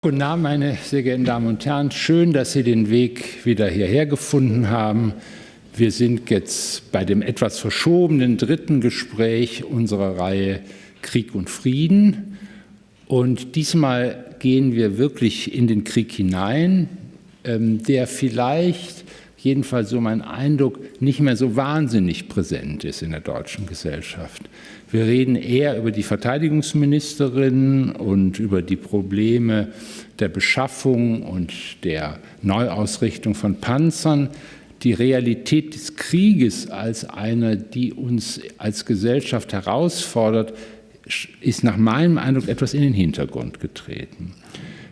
Guten Abend, meine sehr geehrten Damen und Herren. Schön, dass Sie den Weg wieder hierher gefunden haben. Wir sind jetzt bei dem etwas verschobenen dritten Gespräch unserer Reihe Krieg und Frieden. Und diesmal gehen wir wirklich in den Krieg hinein, ähm, der vielleicht, jedenfalls so mein Eindruck, nicht mehr so wahnsinnig präsent ist in der deutschen Gesellschaft. Wir reden eher über die Verteidigungsministerin und über die Probleme der Beschaffung und der Neuausrichtung von Panzern. Die Realität des Krieges als eine, die uns als Gesellschaft herausfordert, ist nach meinem Eindruck etwas in den Hintergrund getreten.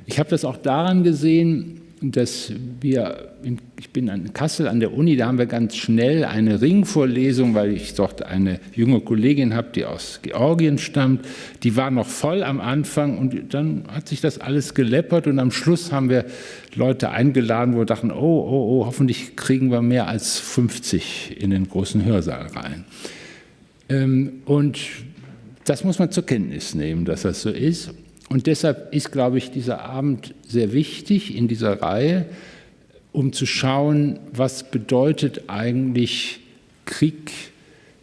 Ich habe das auch daran gesehen, dass wir, ich bin in Kassel an der Uni, da haben wir ganz schnell eine Ringvorlesung, weil ich dort eine junge Kollegin habe, die aus Georgien stammt. Die war noch voll am Anfang und dann hat sich das alles geleppert und am Schluss haben wir Leute eingeladen, wo wir dachten, oh, oh, oh, hoffentlich kriegen wir mehr als 50 in den großen Hörsaal rein. Ähm, und das muss man zur Kenntnis nehmen, dass das so ist. Und deshalb ist, glaube ich, dieser Abend sehr wichtig in dieser Reihe, um zu schauen, was bedeutet eigentlich Krieg,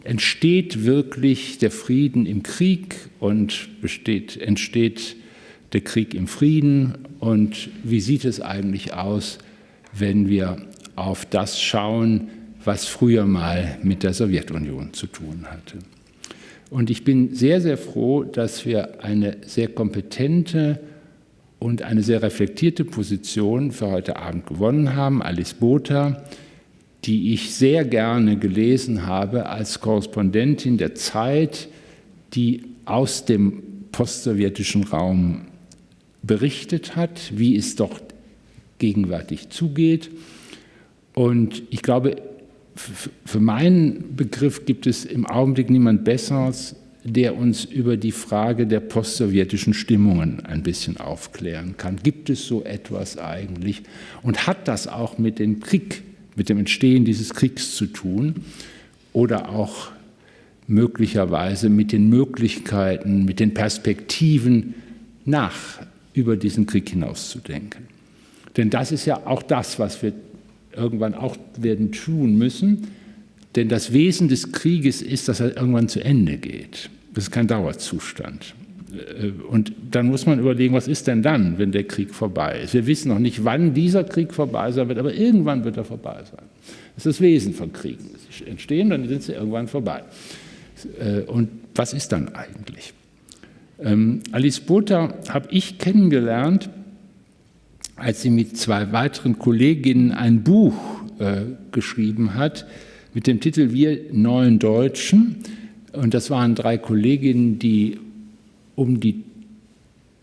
entsteht wirklich der Frieden im Krieg und besteht, entsteht der Krieg im Frieden und wie sieht es eigentlich aus, wenn wir auf das schauen, was früher mal mit der Sowjetunion zu tun hatte. Und ich bin sehr, sehr froh, dass wir eine sehr kompetente und eine sehr reflektierte Position für heute Abend gewonnen haben. Alice Botha, die ich sehr gerne gelesen habe als Korrespondentin der Zeit, die aus dem postsowjetischen Raum berichtet hat, wie es dort gegenwärtig zugeht. Und ich glaube, für meinen Begriff gibt es im Augenblick niemand Besseres, der uns über die Frage der postsowjetischen Stimmungen ein bisschen aufklären kann. Gibt es so etwas eigentlich? Und hat das auch mit dem Krieg, mit dem Entstehen dieses Kriegs zu tun? Oder auch möglicherweise mit den Möglichkeiten, mit den Perspektiven nach über diesen Krieg hinauszudenken? Denn das ist ja auch das, was wir irgendwann auch werden tun müssen. Denn das Wesen des Krieges ist, dass er irgendwann zu Ende geht. Das ist kein Dauerzustand. Äh, und dann muss man überlegen, was ist denn dann, wenn der Krieg vorbei ist? Wir wissen noch nicht, wann dieser Krieg vorbei sein wird, aber irgendwann wird er vorbei sein. Das ist das Wesen von Kriegen. Sie entstehen, dann sind sie irgendwann vorbei. Äh, und was ist dann eigentlich? Ähm, Alice Botha habe ich kennengelernt als sie mit zwei weiteren Kolleginnen ein Buch äh, geschrieben hat mit dem Titel Wir neuen Deutschen. Und das waren drei Kolleginnen, die um die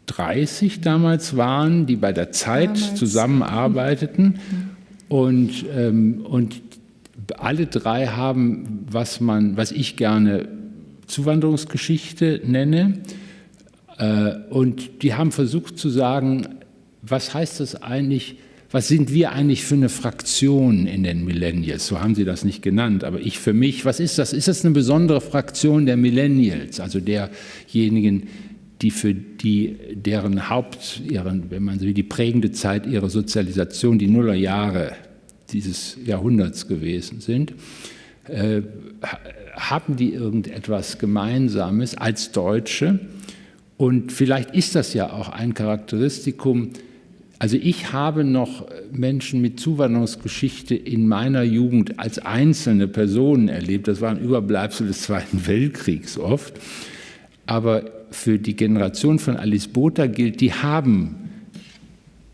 30 damals waren, die bei der Zeit damals. zusammenarbeiteten. Und, ähm, und alle drei haben, was, man, was ich gerne Zuwanderungsgeschichte nenne. Äh, und die haben versucht zu sagen, was heißt das eigentlich, was sind wir eigentlich für eine Fraktion in den Millennials? So haben Sie das nicht genannt, aber ich für mich, was ist das? Ist das eine besondere Fraktion der Millennials, also derjenigen, die für die, deren Haupt, ihren, wenn man so wie die prägende Zeit ihrer Sozialisation, die Nullerjahre dieses Jahrhunderts gewesen sind, äh, haben die irgendetwas Gemeinsames als Deutsche? Und vielleicht ist das ja auch ein Charakteristikum also ich habe noch Menschen mit Zuwanderungsgeschichte in meiner Jugend als einzelne Personen erlebt. Das waren Überbleibsel des Zweiten Weltkriegs oft. Aber für die Generation von Alice Botha gilt, die haben,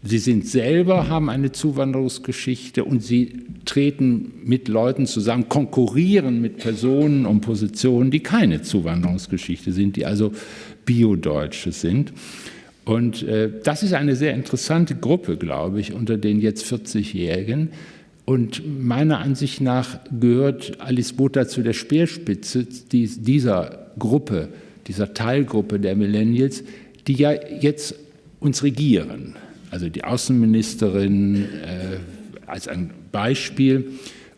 sie sind selber, haben eine Zuwanderungsgeschichte und sie treten mit Leuten zusammen, konkurrieren mit Personen und Positionen, die keine Zuwanderungsgeschichte sind, die also Biodeutsche sind. Und äh, das ist eine sehr interessante Gruppe, glaube ich, unter den jetzt 40-Jährigen. Und meiner Ansicht nach gehört Alice Botha zu der Speerspitze dieser Gruppe, dieser Teilgruppe der Millennials, die ja jetzt uns regieren. Also die Außenministerin äh, als ein Beispiel.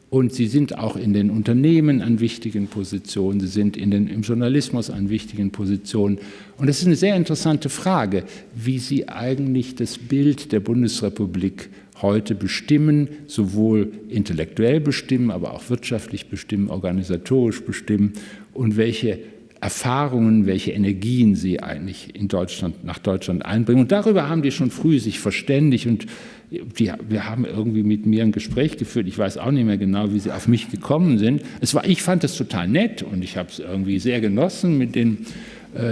Und sie sind auch in den Unternehmen an wichtigen Positionen, sie sind in den, im Journalismus an wichtigen Positionen. Und es ist eine sehr interessante Frage, wie sie eigentlich das Bild der Bundesrepublik heute bestimmen, sowohl intellektuell bestimmen, aber auch wirtschaftlich bestimmen, organisatorisch bestimmen und welche Erfahrungen, welche Energien sie eigentlich in Deutschland, nach Deutschland einbringen. Und darüber haben die schon früh sich verständigt und die, wir haben irgendwie mit mir ein Gespräch geführt. Ich weiß auch nicht mehr genau, wie sie auf mich gekommen sind. Es war, ich fand es total nett und ich habe es irgendwie sehr genossen, mit den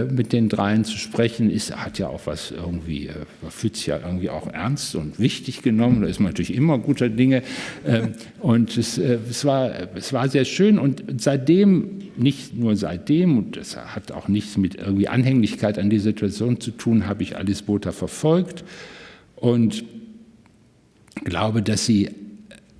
mit den dreien zu sprechen, ist, hat ja auch was irgendwie, äh, man fühlt sich ja irgendwie auch ernst und wichtig genommen, da ist man natürlich immer guter Dinge. Ähm, und es, äh, es, war, es war sehr schön. Und seitdem, nicht nur seitdem, und das hat auch nichts mit irgendwie Anhänglichkeit an die Situation zu tun, habe ich Alice Botha verfolgt und glaube, dass sie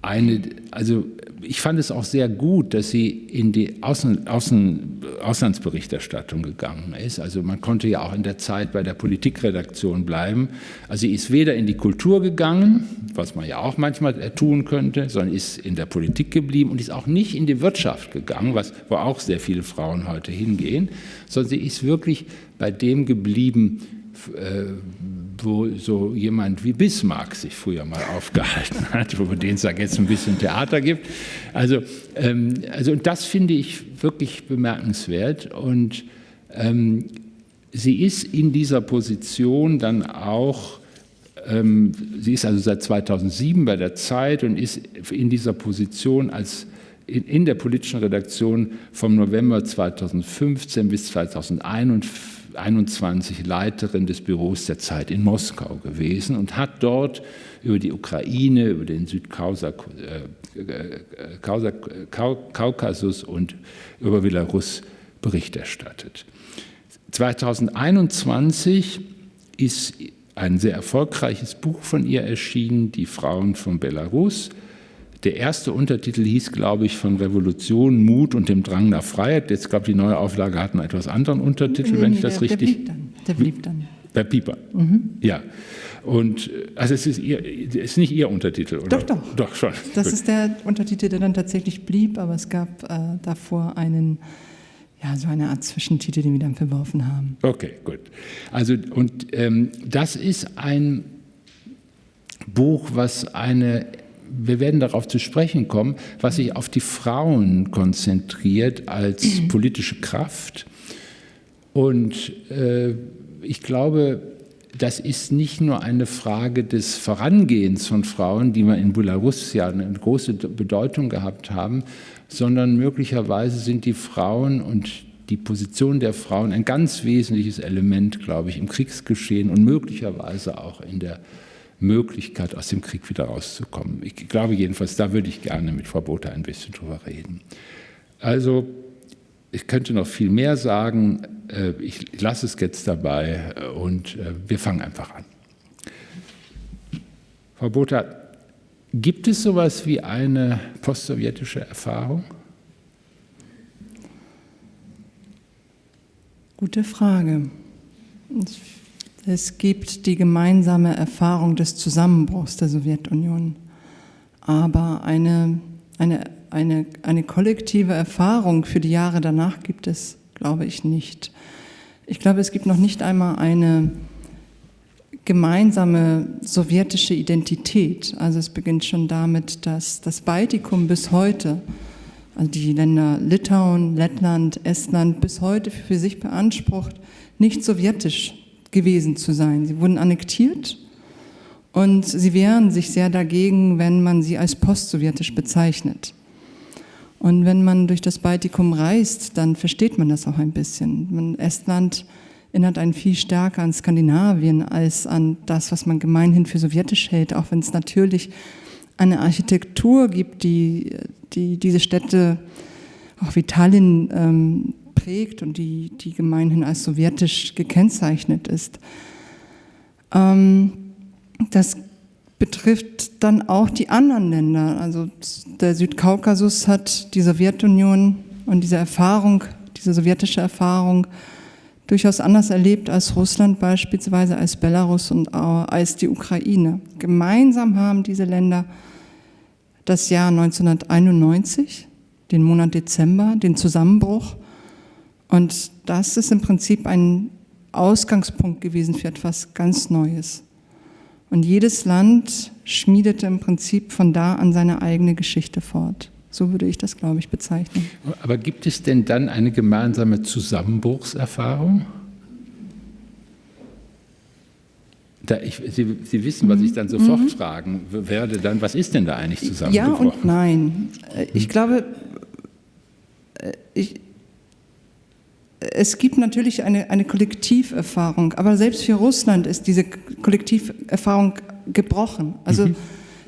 eine, also ich fand es auch sehr gut, dass sie in die Außen, Außen, Auslandsberichterstattung gegangen ist. Also man konnte ja auch in der Zeit bei der Politikredaktion bleiben. Also sie ist weder in die Kultur gegangen, was man ja auch manchmal tun könnte, sondern ist in der Politik geblieben und ist auch nicht in die Wirtschaft gegangen, was, wo auch sehr viele Frauen heute hingehen, sondern sie ist wirklich bei dem geblieben, äh, wo so jemand wie Bismarck sich früher mal aufgehalten hat, wo den es jetzt ein bisschen Theater gibt. Also, ähm, also das finde ich wirklich bemerkenswert und ähm, sie ist in dieser Position dann auch, ähm, sie ist also seit 2007 bei der Zeit und ist in dieser Position als in, in der politischen Redaktion vom November 2015 bis 2021 21 Leiterin des Büros der Zeit in Moskau gewesen und hat dort über die Ukraine, über den Südkaukasus und über Belarus Bericht erstattet. 2021 ist ein sehr erfolgreiches Buch von ihr erschienen, Die Frauen von Belarus. Der erste Untertitel hieß, glaube ich, von Revolution, Mut und dem Drang nach Freiheit. Jetzt, glaube ich, die neue Auflage hat einen etwas anderen Untertitel, nee, wenn nee, ich das der, richtig... Der blieb dann. Der blieb dann. Bei Pieper, mhm. ja. Und also es ist, ihr, es ist nicht Ihr Untertitel, oder? Doch, doch. Doch, schon. Das Gut. ist der Untertitel, der dann tatsächlich blieb, aber es gab äh, davor einen, ja, so eine Art Zwischentitel, den wir dann verworfen haben. Okay, gut. Also, und ähm, das ist ein Buch, was eine wir werden darauf zu sprechen kommen, was sich auf die Frauen konzentriert als mhm. politische Kraft. Und äh, ich glaube, das ist nicht nur eine Frage des Vorangehens von Frauen, die wir in Belarus ja eine große Bedeutung gehabt haben, sondern möglicherweise sind die Frauen und die Position der Frauen ein ganz wesentliches Element, glaube ich, im Kriegsgeschehen und möglicherweise auch in der Möglichkeit, aus dem Krieg wieder rauszukommen. Ich glaube jedenfalls, da würde ich gerne mit Frau Botha ein bisschen drüber reden. Also, ich könnte noch viel mehr sagen. Äh, ich lasse es jetzt dabei und äh, wir fangen einfach an. Frau Botha, gibt es sowas wie eine postsowjetische Erfahrung? Gute Frage. Es gibt die gemeinsame Erfahrung des Zusammenbruchs der Sowjetunion, aber eine, eine, eine, eine kollektive Erfahrung für die Jahre danach gibt es, glaube ich, nicht. Ich glaube, es gibt noch nicht einmal eine gemeinsame sowjetische Identität. Also es beginnt schon damit, dass das Baltikum bis heute, also die Länder Litauen, Lettland, Estland bis heute für sich beansprucht, nicht sowjetisch gewesen zu sein. Sie wurden annektiert und sie wehren sich sehr dagegen, wenn man sie als postsowjetisch bezeichnet. Und wenn man durch das Baltikum reist, dann versteht man das auch ein bisschen. Estland erinnert einen viel stärker an Skandinavien als an das, was man gemeinhin für sowjetisch hält, auch wenn es natürlich eine Architektur gibt, die, die diese Städte, auch wie Tallinn, ähm, geprägt und die, die gemeinhin als sowjetisch gekennzeichnet ist. Ähm, das betrifft dann auch die anderen Länder. Also der Südkaukasus hat die Sowjetunion und diese Erfahrung, diese sowjetische Erfahrung durchaus anders erlebt als Russland beispielsweise, als Belarus und als die Ukraine. Gemeinsam haben diese Länder das Jahr 1991, den Monat Dezember, den Zusammenbruch. Und das ist im Prinzip ein Ausgangspunkt gewesen für etwas ganz Neues. Und jedes Land schmiedete im Prinzip von da an seine eigene Geschichte fort. So würde ich das, glaube ich, bezeichnen. Aber gibt es denn dann eine gemeinsame Zusammenbruchserfahrung? Da ich, Sie, Sie, wissen, was ich dann sofort mhm. fragen werde, dann, was ist denn da eigentlich zusammengebrochen? Ja und nein. Ich hm. glaube, äh, ich, es gibt natürlich eine, eine Kollektiverfahrung, aber selbst für Russland ist diese Kollektiverfahrung gebrochen. Also mhm.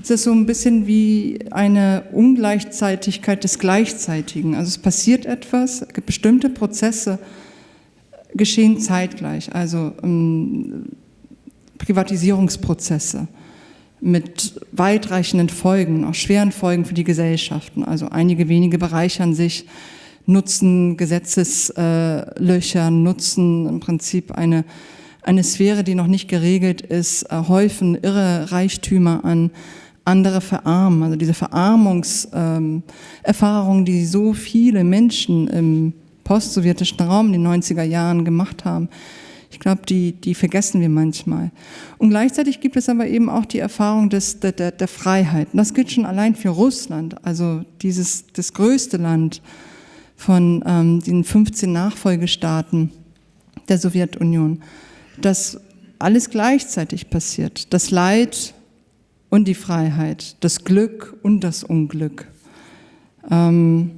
es ist so ein bisschen wie eine Ungleichzeitigkeit des Gleichzeitigen. Also es passiert etwas, bestimmte Prozesse geschehen zeitgleich. Also ähm, Privatisierungsprozesse mit weitreichenden Folgen, auch schweren Folgen für die Gesellschaften. Also einige wenige bereichern sich nutzen Gesetzeslöcher, nutzen im Prinzip eine, eine Sphäre, die noch nicht geregelt ist, häufen irre Reichtümer an, andere verarmen. Also diese Verarmungserfahrung, die so viele Menschen im postsowjetischen Raum in den 90er Jahren gemacht haben, ich glaube, die, die vergessen wir manchmal. Und gleichzeitig gibt es aber eben auch die Erfahrung des, der, der, der Freiheit. Und das gilt schon allein für Russland, also dieses, das größte Land von ähm, den 15 Nachfolgestaaten der Sowjetunion, dass alles gleichzeitig passiert. Das Leid und die Freiheit, das Glück und das Unglück, ähm,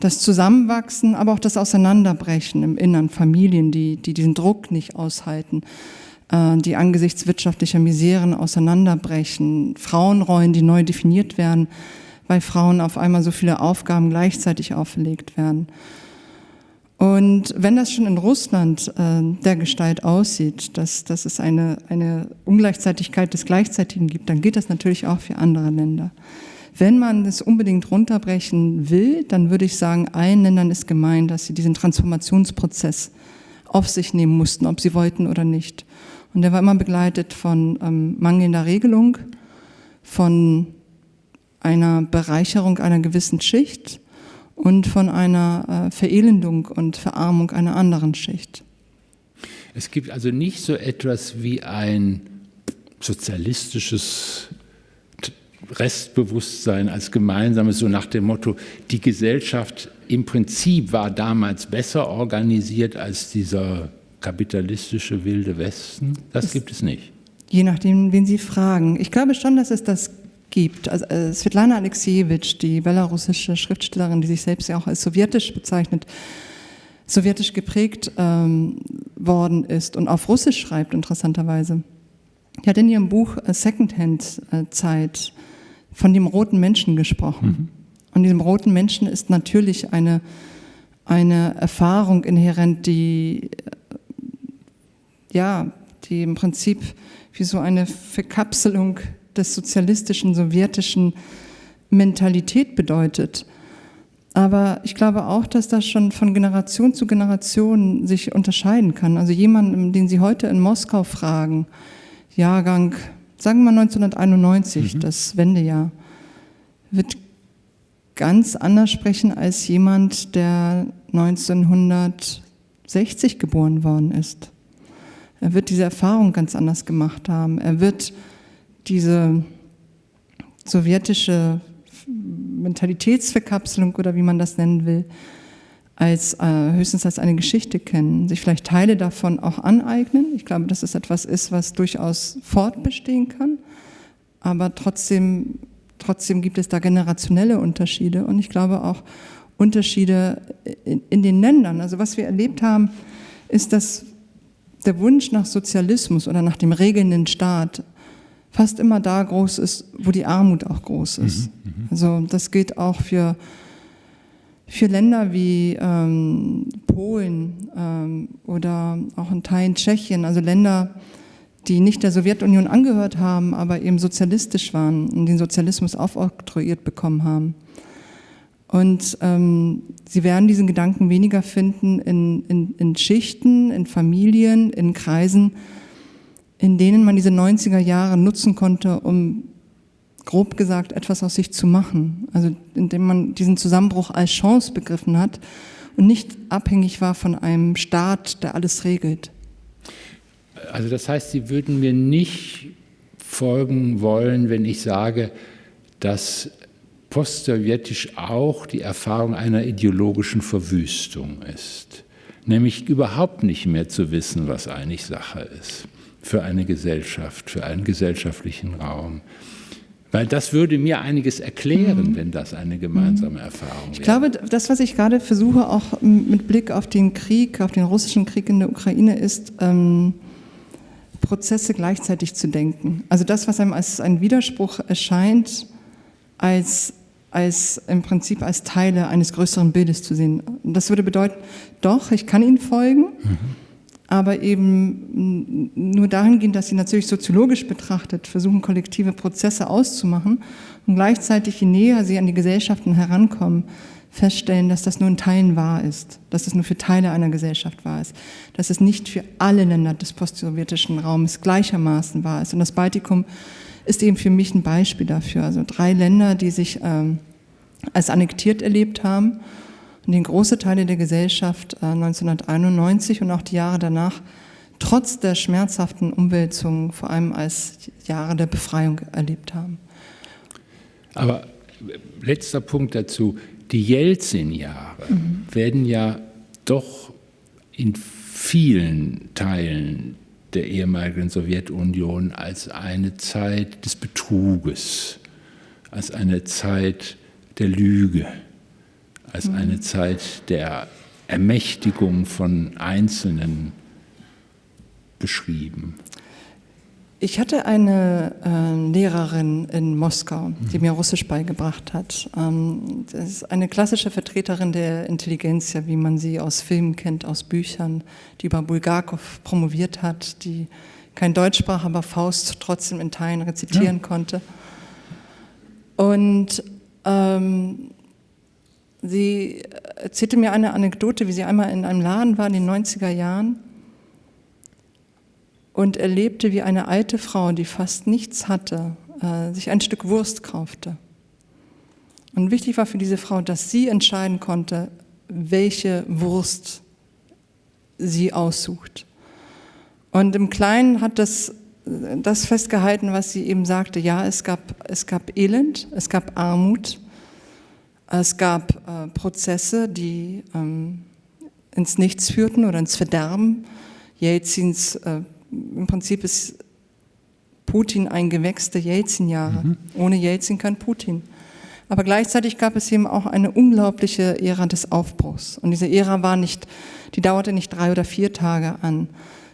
das Zusammenwachsen, aber auch das Auseinanderbrechen im Innern, Familien, die, die diesen Druck nicht aushalten, äh, die angesichts wirtschaftlicher Miseren auseinanderbrechen, Frauenrollen, die neu definiert werden, weil Frauen auf einmal so viele Aufgaben gleichzeitig auferlegt werden. Und wenn das schon in Russland äh, der Gestalt aussieht, dass, dass es eine, eine Ungleichzeitigkeit des Gleichzeitigen gibt, dann gilt das natürlich auch für andere Länder. Wenn man es unbedingt runterbrechen will, dann würde ich sagen, allen Ländern ist gemeint, dass sie diesen Transformationsprozess auf sich nehmen mussten, ob sie wollten oder nicht. Und der war immer begleitet von ähm, mangelnder Regelung, von einer Bereicherung einer gewissen Schicht und von einer äh, Verelendung und Verarmung einer anderen Schicht. Es gibt also nicht so etwas wie ein sozialistisches Restbewusstsein als gemeinsames, so nach dem Motto, die Gesellschaft im Prinzip war damals besser organisiert als dieser kapitalistische wilde Westen. Das, das gibt es nicht. Je nachdem, wen Sie fragen. Ich glaube schon, dass es das gibt. Also äh, Svetlana Alexejewitsch, die belarussische Schriftstellerin, die sich selbst ja auch als sowjetisch bezeichnet, sowjetisch geprägt ähm, worden ist und auf Russisch schreibt, interessanterweise. Die hat in ihrem Buch äh, Secondhand-Zeit von dem roten Menschen gesprochen. Mhm. Und diesem roten Menschen ist natürlich eine, eine Erfahrung inhärent, die, äh, ja, die im Prinzip wie so eine Verkapselung des sozialistischen, sowjetischen Mentalität bedeutet. Aber ich glaube auch, dass das schon von Generation zu Generation sich unterscheiden kann. Also jemanden, den Sie heute in Moskau fragen, Jahrgang, sagen wir mal 1991, mhm. das Wendejahr, wird ganz anders sprechen als jemand, der 1960 geboren worden ist. Er wird diese Erfahrung ganz anders gemacht haben. Er wird diese sowjetische Mentalitätsverkapselung oder wie man das nennen will, als äh, höchstens als eine Geschichte kennen, sich vielleicht Teile davon auch aneignen. Ich glaube, dass es etwas ist, was durchaus fortbestehen kann, aber trotzdem, trotzdem gibt es da generationelle Unterschiede und ich glaube auch Unterschiede in, in den Ländern. Also was wir erlebt haben, ist, dass der Wunsch nach Sozialismus oder nach dem regelnden Staat fast immer da groß ist, wo die Armut auch groß ist. Mhm, mhm, also das gilt auch für, für Länder wie ähm, Polen ähm, oder auch in Teilen Tschechien, also Länder, die nicht der Sowjetunion angehört haben, aber eben sozialistisch waren und den Sozialismus aufoktroyiert bekommen haben. Und ähm, sie werden diesen Gedanken weniger finden in, in, in Schichten, in Familien, in Kreisen, in denen man diese 90er Jahre nutzen konnte, um grob gesagt, etwas aus sich zu machen. Also indem man diesen Zusammenbruch als Chance begriffen hat und nicht abhängig war von einem Staat, der alles regelt. Also das heißt, Sie würden mir nicht folgen wollen, wenn ich sage, dass postsowjetisch auch die Erfahrung einer ideologischen Verwüstung ist. Nämlich überhaupt nicht mehr zu wissen, was eigentlich Sache ist für eine Gesellschaft, für einen gesellschaftlichen Raum. Weil das würde mir einiges erklären, mhm. wenn das eine gemeinsame Erfahrung wäre. Ich glaube, das, was ich gerade versuche, auch mit Blick auf den Krieg, auf den russischen Krieg in der Ukraine, ist, ähm, Prozesse gleichzeitig zu denken. Also das, was einem als ein Widerspruch erscheint, als, als im Prinzip als Teile eines größeren Bildes zu sehen. Das würde bedeuten, doch, ich kann Ihnen folgen, mhm. Aber eben nur dahingehend, dass Sie natürlich soziologisch betrachtet versuchen, kollektive Prozesse auszumachen und gleichzeitig, je näher Sie an die Gesellschaften herankommen, feststellen, dass das nur in Teilen wahr ist, dass es nur für Teile einer Gesellschaft wahr ist, dass es nicht für alle Länder des postsowjetischen Raumes gleichermaßen wahr ist. Und das Baltikum ist eben für mich ein Beispiel dafür. Also drei Länder, die sich ähm, als annektiert erlebt haben und den große Teile der Gesellschaft äh, 1991 und auch die Jahre danach trotz der schmerzhaften Umwälzungen vor allem als Jahre der Befreiung erlebt haben. Aber letzter Punkt dazu die Jelzin-Jahre mhm. werden ja doch in vielen Teilen der ehemaligen Sowjetunion als eine Zeit des Betruges, als eine Zeit der Lüge, als eine Zeit der Ermächtigung von Einzelnen beschrieben. Ich hatte eine äh, Lehrerin in Moskau, die mir Russisch beigebracht hat. Ähm, das ist eine klassische Vertreterin der Intelligenz, wie man sie aus Filmen kennt, aus Büchern, die über Bulgakov promoviert hat, die kein Deutsch sprach, aber Faust trotzdem in Teilen rezitieren ja. konnte. Und ähm, sie erzählte mir eine Anekdote, wie sie einmal in einem Laden war in den 90er Jahren und erlebte, wie eine alte Frau, die fast nichts hatte, äh, sich ein Stück Wurst kaufte. Und wichtig war für diese Frau, dass sie entscheiden konnte, welche Wurst sie aussucht. Und im Kleinen hat das, das festgehalten, was sie eben sagte. Ja, es gab, es gab Elend, es gab Armut, es gab äh, Prozesse, die ähm, ins Nichts führten oder ins Verderben. Jelzins äh, im Prinzip ist Putin ein Gewächs der Jelzin-Jahre. Mhm. Ohne Jelzin kein Putin. Aber gleichzeitig gab es eben auch eine unglaubliche Ära des Aufbruchs. Und diese Ära war nicht, die dauerte nicht drei oder vier Tage an,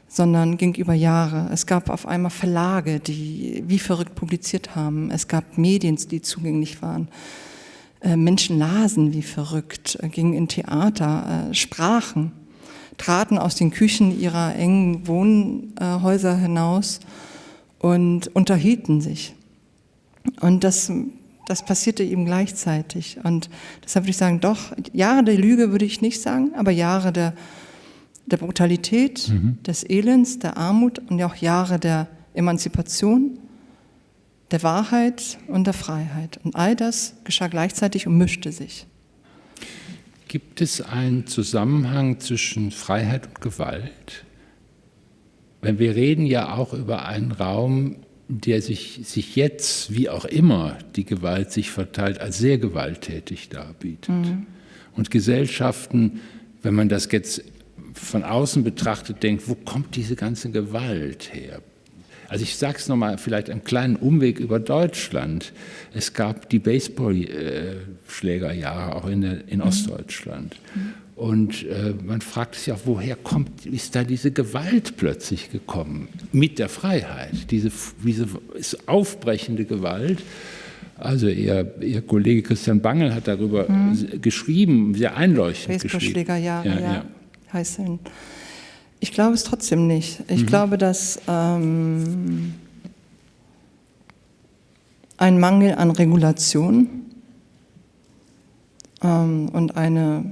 sondern ging über Jahre. Es gab auf einmal Verlage, die wie verrückt publiziert haben. Es gab Medien, die zugänglich waren. Äh, Menschen lasen wie verrückt, äh, gingen in Theater, äh, sprachen traten aus den Küchen ihrer engen Wohnhäuser hinaus und unterhielten sich. Und das, das passierte eben gleichzeitig. Und deshalb würde ich sagen, doch, Jahre der Lüge würde ich nicht sagen, aber Jahre der, der Brutalität, mhm. des Elends, der Armut und auch Jahre der Emanzipation, der Wahrheit und der Freiheit. Und all das geschah gleichzeitig und mischte sich. Gibt es einen Zusammenhang zwischen Freiheit und Gewalt? Wenn wir reden ja auch über einen Raum, der sich, sich jetzt, wie auch immer die Gewalt sich verteilt, als sehr gewalttätig darbietet. Mhm. Und Gesellschaften, wenn man das jetzt von außen betrachtet, denkt, wo kommt diese ganze Gewalt her? Also ich sage es nochmal, vielleicht einen kleinen Umweg über Deutschland. Es gab die Baseballschlägerjahre auch in, der, in mhm. Ostdeutschland. Mhm. Und äh, man fragt sich auch, woher kommt, ist da diese Gewalt plötzlich gekommen? Mit der Freiheit, diese, diese aufbrechende Gewalt. Also ihr, ihr, Kollege Christian Bangel hat darüber mhm. geschrieben, sehr einleuchtend geschrieben. Baseballschlägerjahre, ja, ja. ja. heißen. Ich glaube es trotzdem nicht. Ich mhm. glaube, dass ähm, ein Mangel an Regulation ähm, und eine,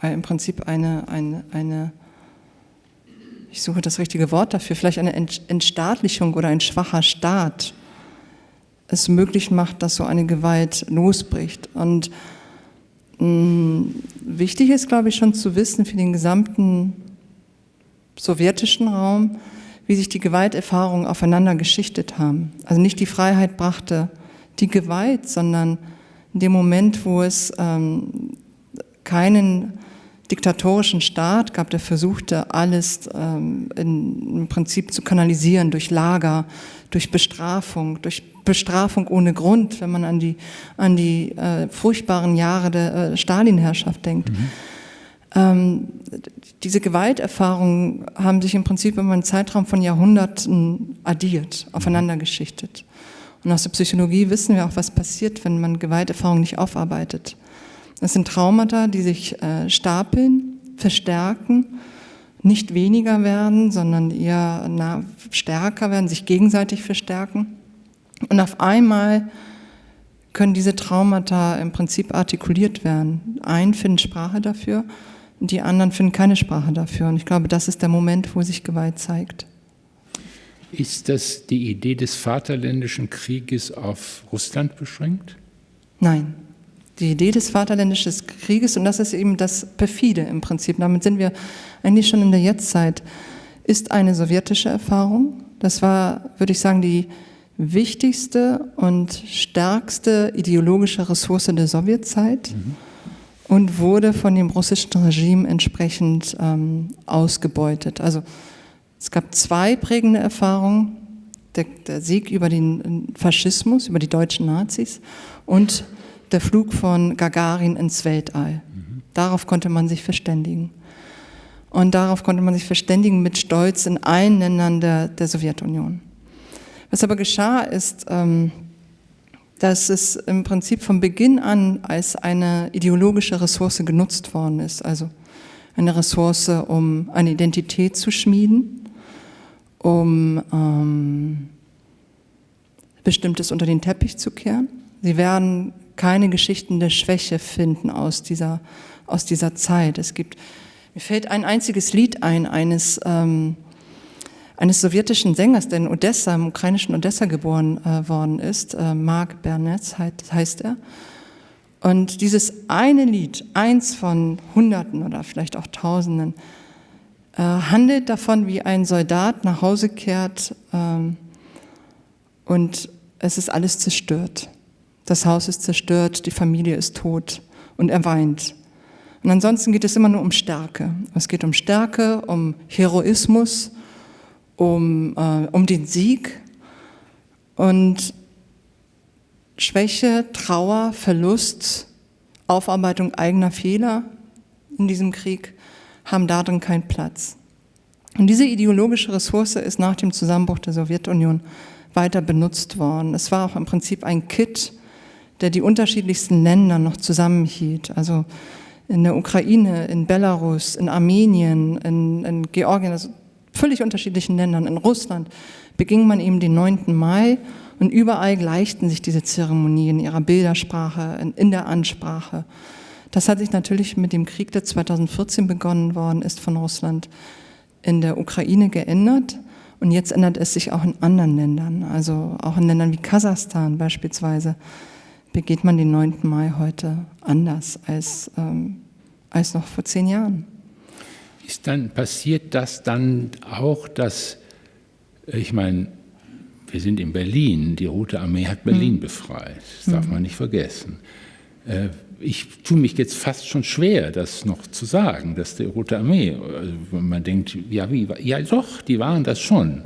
ein, im Prinzip eine, eine, eine, ich suche das richtige Wort dafür, vielleicht eine Entstaatlichung oder ein schwacher Staat es möglich macht, dass so eine Gewalt losbricht. Und mh, mm, wichtig ist, glaube ich, schon zu wissen für den gesamten sowjetischen Raum, wie sich die Gewalterfahrungen aufeinander geschichtet haben. Also nicht die Freiheit brachte die Gewalt, sondern in dem Moment, wo es ähm, keinen diktatorischen Staat gab, der versuchte, alles ähm, in, im Prinzip zu kanalisieren durch Lager, durch Bestrafung, durch Bestrafung ohne Grund, wenn man an die, an die äh, furchtbaren Jahre der äh, Stalin-Herrschaft denkt. Mhm. Ähm, diese Gewalterfahrungen haben sich im Prinzip über einen Zeitraum von Jahrhunderten addiert, aufeinander geschichtet. Und aus der Psychologie wissen wir auch, was passiert, wenn man Gewalterfahrungen nicht aufarbeitet. Das sind Traumata, die sich äh, stapeln, verstärken, nicht weniger werden, sondern eher na, stärker werden, sich gegenseitig verstärken. Und auf einmal können diese Traumata im Prinzip artikuliert werden. Ein findet Sprache dafür, die anderen finden keine Sprache dafür. Und ich glaube, das ist der Moment, wo sich Gewalt zeigt. Ist das die Idee des Vaterländischen Krieges auf Russland beschränkt? Nein. Die Idee des Vaterländischen Krieges, und das ist eben das Perfide im Prinzip, damit sind wir eigentlich schon in der Jetztzeit, ist eine sowjetische Erfahrung. Das war, würde ich sagen, die wichtigste und stärkste ideologische Ressource der Sowjetzeit. Mhm und wurde von dem russischen Regime entsprechend ähm, ausgebeutet. Also es gab zwei prägende Erfahrungen, der, der, Sieg über den Faschismus, über die deutschen Nazis und der Flug von Gagarin ins Weltall. Mhm. Darauf konnte man sich verständigen. Und darauf konnte man sich verständigen mit Stolz in allen Ländern der, der Sowjetunion. Was aber geschah, ist, ähm, dass es im Prinzip von Beginn an als eine ideologische Ressource genutzt worden ist, also eine Ressource, um eine Identität zu schmieden, um ähm, Bestimmtes unter den Teppich zu kehren. Sie werden keine Geschichten der Schwäche finden aus dieser, aus dieser Zeit. Es gibt, mir fällt ein einziges Lied ein, eines ähm, eines sowjetischen Sängers, der in Odessa, im ukrainischen Odessa geboren äh, worden ist, äh, Mark Bernetz heißt er. Und dieses eine Lied, eins von Hunderten oder vielleicht auch Tausenden, äh, handelt davon, wie ein Soldat nach Hause kehrt ähm, und es ist alles zerstört. Das Haus ist zerstört, die Familie ist tot und er weint. Und ansonsten geht es immer nur um Stärke. Es geht um Stärke, um Heroismus, um, äh, um den Sieg und Schwäche, Trauer, Verlust, Aufarbeitung eigener Fehler in diesem Krieg haben darin keinen Platz. Und diese ideologische Ressource ist nach dem Zusammenbruch der Sowjetunion weiter benutzt worden. Es war auch im Prinzip ein Kit, der die unterschiedlichsten Länder noch zusammenhielt. Also in der Ukraine, in Belarus, in Armenien, in, in Georgien, also völlig unterschiedlichen Ländern, in Russland, beging man eben den 9. Mai und überall gleichten sich diese Zeremonien in ihrer Bildersprache, in, der Ansprache. Das hat sich natürlich mit dem Krieg, der 2014 begonnen worden ist von Russland, in der Ukraine geändert. Und jetzt ändert es sich auch in anderen Ländern, also auch in Ländern wie Kasachstan beispielsweise, begeht man den 9. Mai heute anders als, ähm, als noch vor zehn Jahren ist dann, passiert das dann auch, dass, ich meine, wir sind in Berlin, die Rote Armee hat Berlin mhm. befreit, das darf hm. man nicht vergessen. Äh, ich tue mich jetzt fast schon schwer, das noch zu sagen, dass die Rote Armee, also man denkt, ja, wie, ja doch, die waren das schon.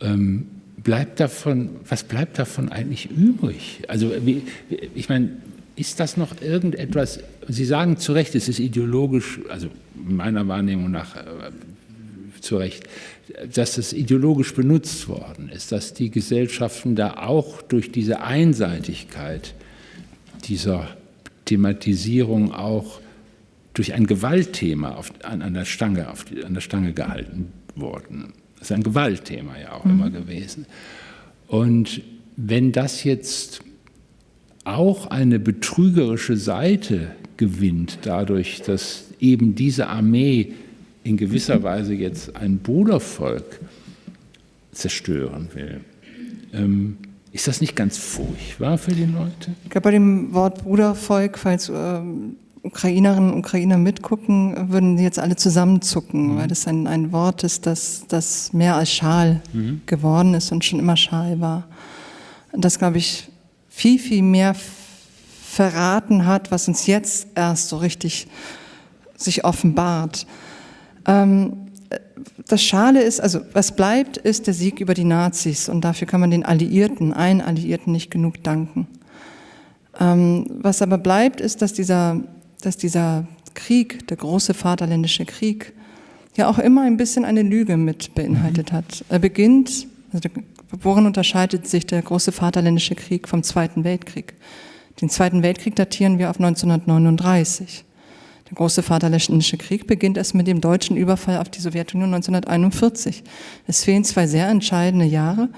Ähm, bleibt davon, was bleibt davon eigentlich übrig? Also ich meine, ist das noch irgendetwas, Sie sagen zu Recht, es ist ideologisch, also meiner Wahrnehmung nach äh, zu Recht, dass es ideologisch benutzt worden ist, dass die Gesellschaften da auch durch diese Einseitigkeit dieser Thematisierung auch durch ein Gewaltthema auf, an, an, der Stange, auf an der Stange gehalten wurden. Das ist ein Gewaltthema ja auch mhm. immer gewesen. Und wenn das jetzt auch eine betrügerische Seite gewinnt, dadurch, dass eben diese Armee in gewisser Weise jetzt ein Brudervolk zerstören will. Ähm, Ist das nicht ganz furchtbar für die Leute? Ich glaube, bei dem Wort Brudervolk, falls ähm, Ukrainerinnen und Ukrainer mitgucken, würden die jetzt alle zusammenzucken, mhm. weil das ein, ein Wort ist, das, das mehr als Schal mhm. geworden ist und schon immer Schal war. Das, glaube ich, viel, viel mehr verraten hat, was uns jetzt erst so richtig sich offenbart. Ähm, das Schale ist, also was bleibt, ist der Sieg über die Nazis und dafür kann man den Alliierten, allen Alliierten nicht genug danken. Ähm, was aber bleibt, ist, dass dieser, dass dieser Krieg, der große Vaterländische Krieg, ja auch immer ein bisschen eine Lüge mit beinhaltet hat. Er beginnt, also worin unterscheidet sich der große Vaterländische Krieg vom Zweiten Weltkrieg? Den Zweiten Weltkrieg datieren wir auf 1939. Der große Vaterländische Krieg beginnt erst mit dem deutschen Überfall auf die Sowjetunion 1941. Es fehlen zwei sehr entscheidende Jahre.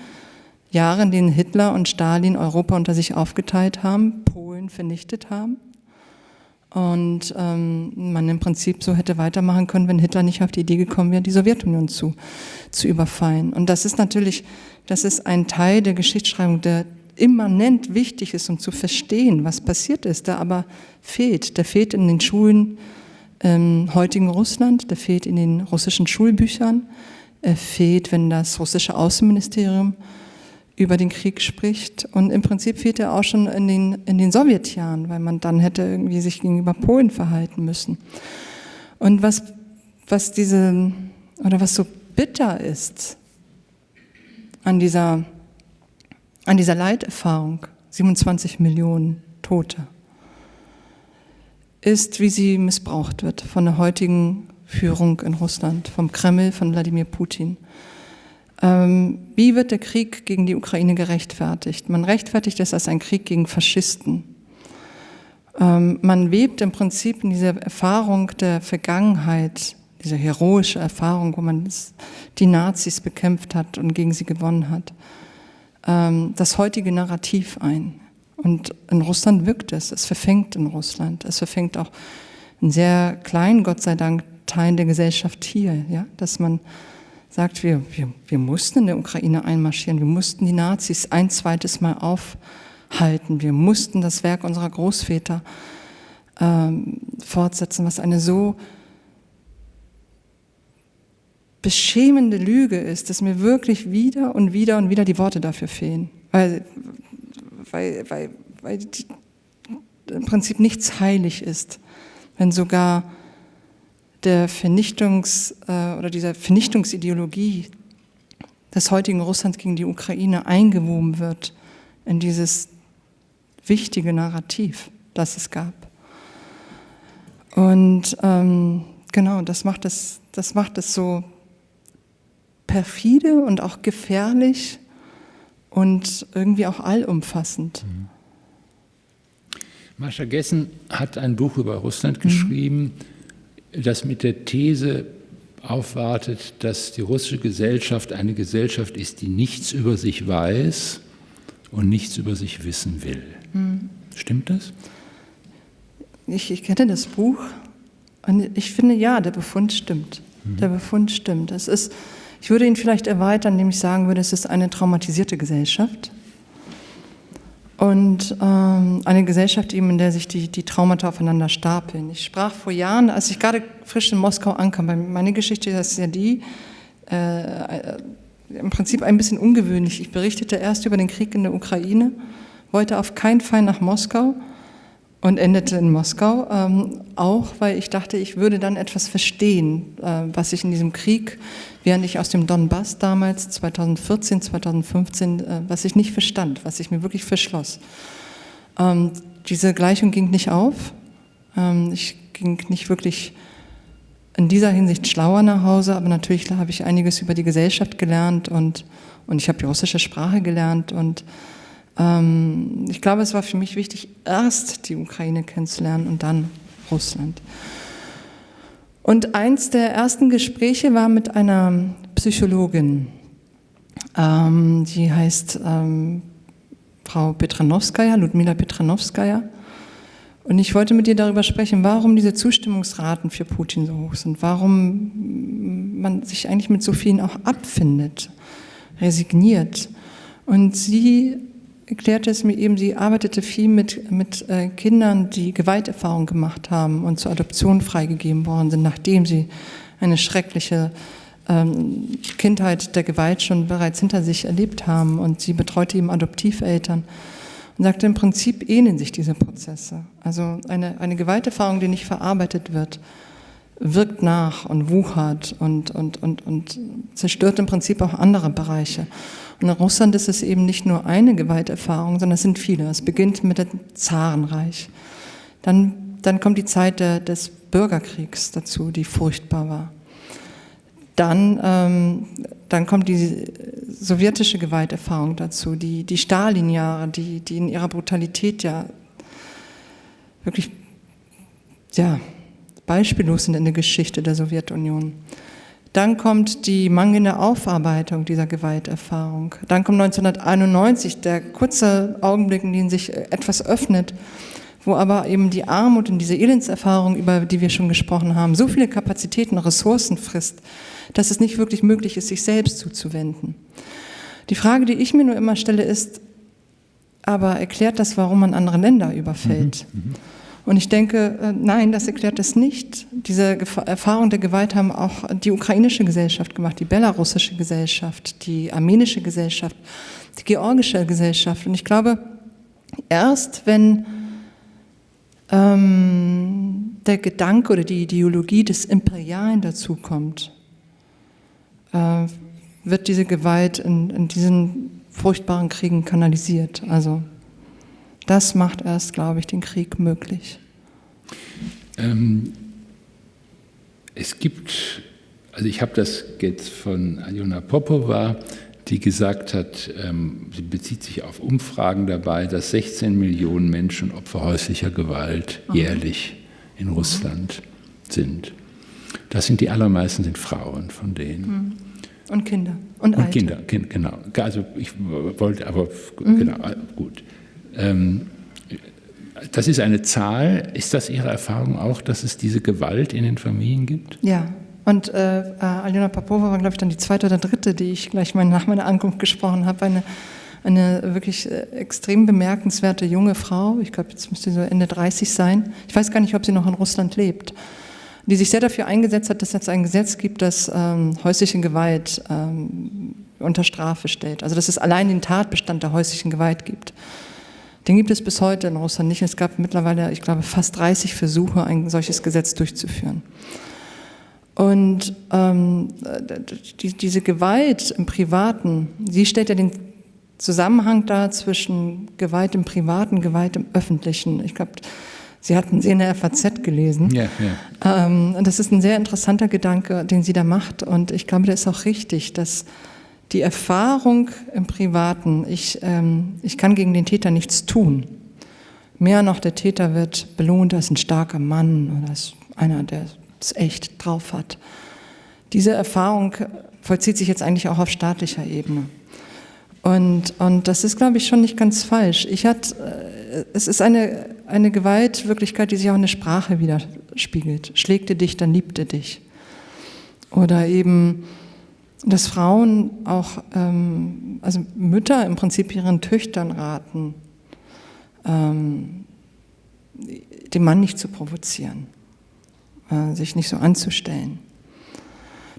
Jahre, in denen Hitler und Stalin Europa unter sich aufgeteilt haben, Polen vernichtet haben. Und ähm, man im Prinzip so hätte weitermachen können, wenn Hitler nicht auf die Idee gekommen wäre, die Sowjetunion zu, zu überfallen. Und das ist natürlich, das ist ein Teil der Geschichtsschreibung, der immanent wichtig ist, um zu verstehen, was passiert ist, der aber fehlt. Der fehlt in den Schulen im heutigen Russland, der fehlt in den russischen Schulbüchern, er fehlt, wenn das russische Außenministerium über den Krieg spricht. Und im Prinzip fehlt er auch schon in den, in den Sowjetjahren, weil man dann hätte irgendwie sich gegenüber Polen verhalten müssen. Und was, was diese, oder was so bitter ist an dieser an dieser Leiterfahrung, 27 Millionen Tote, ist, wie sie missbraucht wird von der heutigen Führung in Russland, vom Kreml, von Wladimir Putin. Ähm, wie wird der Krieg gegen die Ukraine gerechtfertigt? Man rechtfertigt es als ein Krieg gegen Faschisten. Ähm, man webt im Prinzip in dieser Erfahrung der Vergangenheit, diese heroische Erfahrung, wo man die Nazis bekämpft hat und gegen sie gewonnen hat, ähm, das heutige Narrativ ein. Und in Russland wirkt es, es verfängt in Russland, es verfängt auch in sehr kleinen, Gott sei Dank, Teilen der Gesellschaft hier, ja, dass man sagt, wir, wir, wir mussten in der Ukraine einmarschieren, wir mussten die Nazis ein zweites Mal aufhalten, wir mussten das Werk unserer Großväter ähm, fortsetzen, was eine so beschämende Lüge ist, dass mir wirklich wieder und wieder und wieder die Worte dafür fehlen. Weil, weil, weil, weil im Prinzip nichts heilig ist, wenn sogar der Vernichtungs- äh, oder dieser Vernichtungsideologie des heutigen Russlands gegen die Ukraine eingewoben wird in dieses wichtige Narrativ, das es gab. Und ähm, genau, das macht es, das macht es so perfide und auch gefährlich und irgendwie auch allumfassend. Mhm. Mascha Gessen hat ein Buch über Russland mhm. geschrieben, mhm. Das mit der These aufwartet, dass die russische Gesellschaft eine Gesellschaft ist, die nichts über sich weiß und nichts über sich wissen will. Mhm. Stimmt das? Ich, ich kenne das Buch und ich finde, ja, der Befund stimmt. Mhm. Der Befund stimmt. Es ist ich würde ihn vielleicht erweitern, indem ich sagen würde, es ist eine traumatisierte Gesellschaft. Und ähm, eine Gesellschaft eben, in der sich die, die Traumata aufeinander stapeln. Ich sprach vor Jahren, als ich gerade frisch in Moskau ankam, meine Geschichte ist ja die, äh, äh, im Prinzip ein bisschen ungewöhnlich. Ich berichtete erst über den Krieg in der Ukraine, wollte auf keinen Fall nach Moskau und endete in Moskau, ähm, auch weil ich dachte, ich würde dann etwas verstehen, äh, was ich in diesem Krieg, während ich aus dem Donbass damals 2014, 2015, äh, was ich nicht verstand, was ich mir wirklich verschloss. Ähm, diese Gleichung ging nicht auf. Ähm, ich ging nicht wirklich in dieser Hinsicht schlauer nach Hause, aber natürlich habe ich einiges über die Gesellschaft gelernt und, und ich habe die russische Sprache gelernt und ähm, ich glaube, es war für mich wichtig, erst die Ukraine kennenzulernen und dann Russland. Und eins der ersten Gespräche war mit einer Psychologin, ähm, die heißt ähm, Frau Petranowskaja, Ludmila Petranowskaja. Und ich wollte mit ihr darüber sprechen, warum diese Zustimmungsraten für Putin so hoch sind, warum man sich eigentlich mit so vielen auch abfindet, resigniert. Und sie erklärte es mir eben, sie arbeitete viel mit, mit äh, Kindern, die Gewalterfahrung gemacht haben und zur Adoption freigegeben worden sind, nachdem sie eine schreckliche ähm, Kindheit der Gewalt schon bereits hinter sich erlebt haben. Und sie betreute eben Adoptiveltern und sagte, im Prinzip ähneln sich diese Prozesse. Also eine, eine Gewalterfahrung, die nicht verarbeitet wird, wirkt nach und wuchert und, und, und, und zerstört im Prinzip auch andere Bereiche. In Russland ist es eben nicht nur eine Gewalterfahrung, sondern es sind viele. Es beginnt mit dem Zarenreich. Dann, dann kommt die Zeit der, des Bürgerkriegs dazu, die furchtbar war. Dann, ähm, dann kommt die sowjetische Gewalterfahrung dazu, die, die Stalin-Jahre, die, die in ihrer Brutalität ja wirklich ja, beispiellos sind in der Geschichte der Sowjetunion. Dann kommt die mangelnde Aufarbeitung dieser Gewalterfahrung. Dann kommt 1991 der kurze Augenblick, in dem sich etwas öffnet, wo aber eben die Armut und diese Elendserfahrung, über die wir schon gesprochen haben, so viele Kapazitäten und Ressourcen frisst, dass es nicht wirklich möglich ist, sich selbst zuzuwenden. Die Frage, die ich mir nur immer stelle, ist, aber erklärt das, warum man andere Länder überfällt? Mhm, mhm. Und ich denke, äh, nein, das erklärt es nicht. Diese Erfahrung der Gewalt haben auch die ukrainische Gesellschaft gemacht, die belarussische Gesellschaft, die armenische Gesellschaft, die georgische Gesellschaft. Und ich glaube, erst wenn ähm, der Gedanke oder die Ideologie des Imperialen dazukommt, äh, wird diese Gewalt in, in diesen furchtbaren Kriegen kanalisiert. Also das macht erst, glaube ich, den Krieg möglich. Ähm, es gibt, also ich habe das jetzt von Aljona Popova, die gesagt hat, ähm, sie bezieht sich auf Umfragen dabei, dass 16 Millionen Menschen Opfer häuslicher Gewalt Aha. jährlich in mhm. Russland sind. Das sind die allermeisten sind Frauen von denen. Mhm. Und Kinder und, und Kinder, kind, genau. Also ich wollte, aber mhm. genau, gut. Ähm, das ist eine Zahl. Ist das Ihre Erfahrung auch, dass es diese Gewalt in den Familien gibt? Ja. Und äh, äh Aljona Popova war, glaube ich, dann die zweite oder dritte, die ich gleich mal nach meiner Ankunft gesprochen habe. Eine, eine wirklich äh, extrem bemerkenswerte junge Frau. Ich glaube, jetzt müsste sie so Ende 30 sein. Ich weiß gar nicht, ob sie noch in Russland lebt. Die sich sehr dafür eingesetzt hat, dass es ein Gesetz gibt, das ähm, häusliche Gewalt ähm, unter Strafe stellt. Also dass es allein den Tatbestand der häuslichen Gewalt gibt. Den gibt es bis heute in Russland nicht. Es gab mittlerweile, ich glaube, fast 30 Versuche, ein solches Gesetz durchzuführen. Und ähm, die, diese Gewalt im Privaten, sie stellt ja den Zusammenhang dar zwischen Gewalt im Privaten, Gewalt im Öffentlichen. Ich glaube, Sie hatten sie in der FAZ gelesen. Ja, ja. Ähm, das ist ein sehr interessanter Gedanke, den sie da macht. Und ich glaube, der ist auch richtig, dass die Erfahrung im Privaten, ich, ähm, ich kann gegen den Täter nichts tun. Mehr noch, der Täter wird belohnt als ein starker Mann oder als einer, der es echt drauf hat. Diese Erfahrung vollzieht sich jetzt eigentlich auch auf staatlicher Ebene. Und, und das ist, glaube ich, schon nicht ganz falsch. Ich hat, äh, es ist eine, eine Gewaltwirklichkeit, die sich auch in der Sprache widerspiegelt. Schlägte dich, dann liebte dich. Oder eben, dass Frauen auch, ähm, also Mütter im Prinzip ihren Töchtern raten, ähm, den Mann nicht zu provozieren, äh, sich nicht so anzustellen.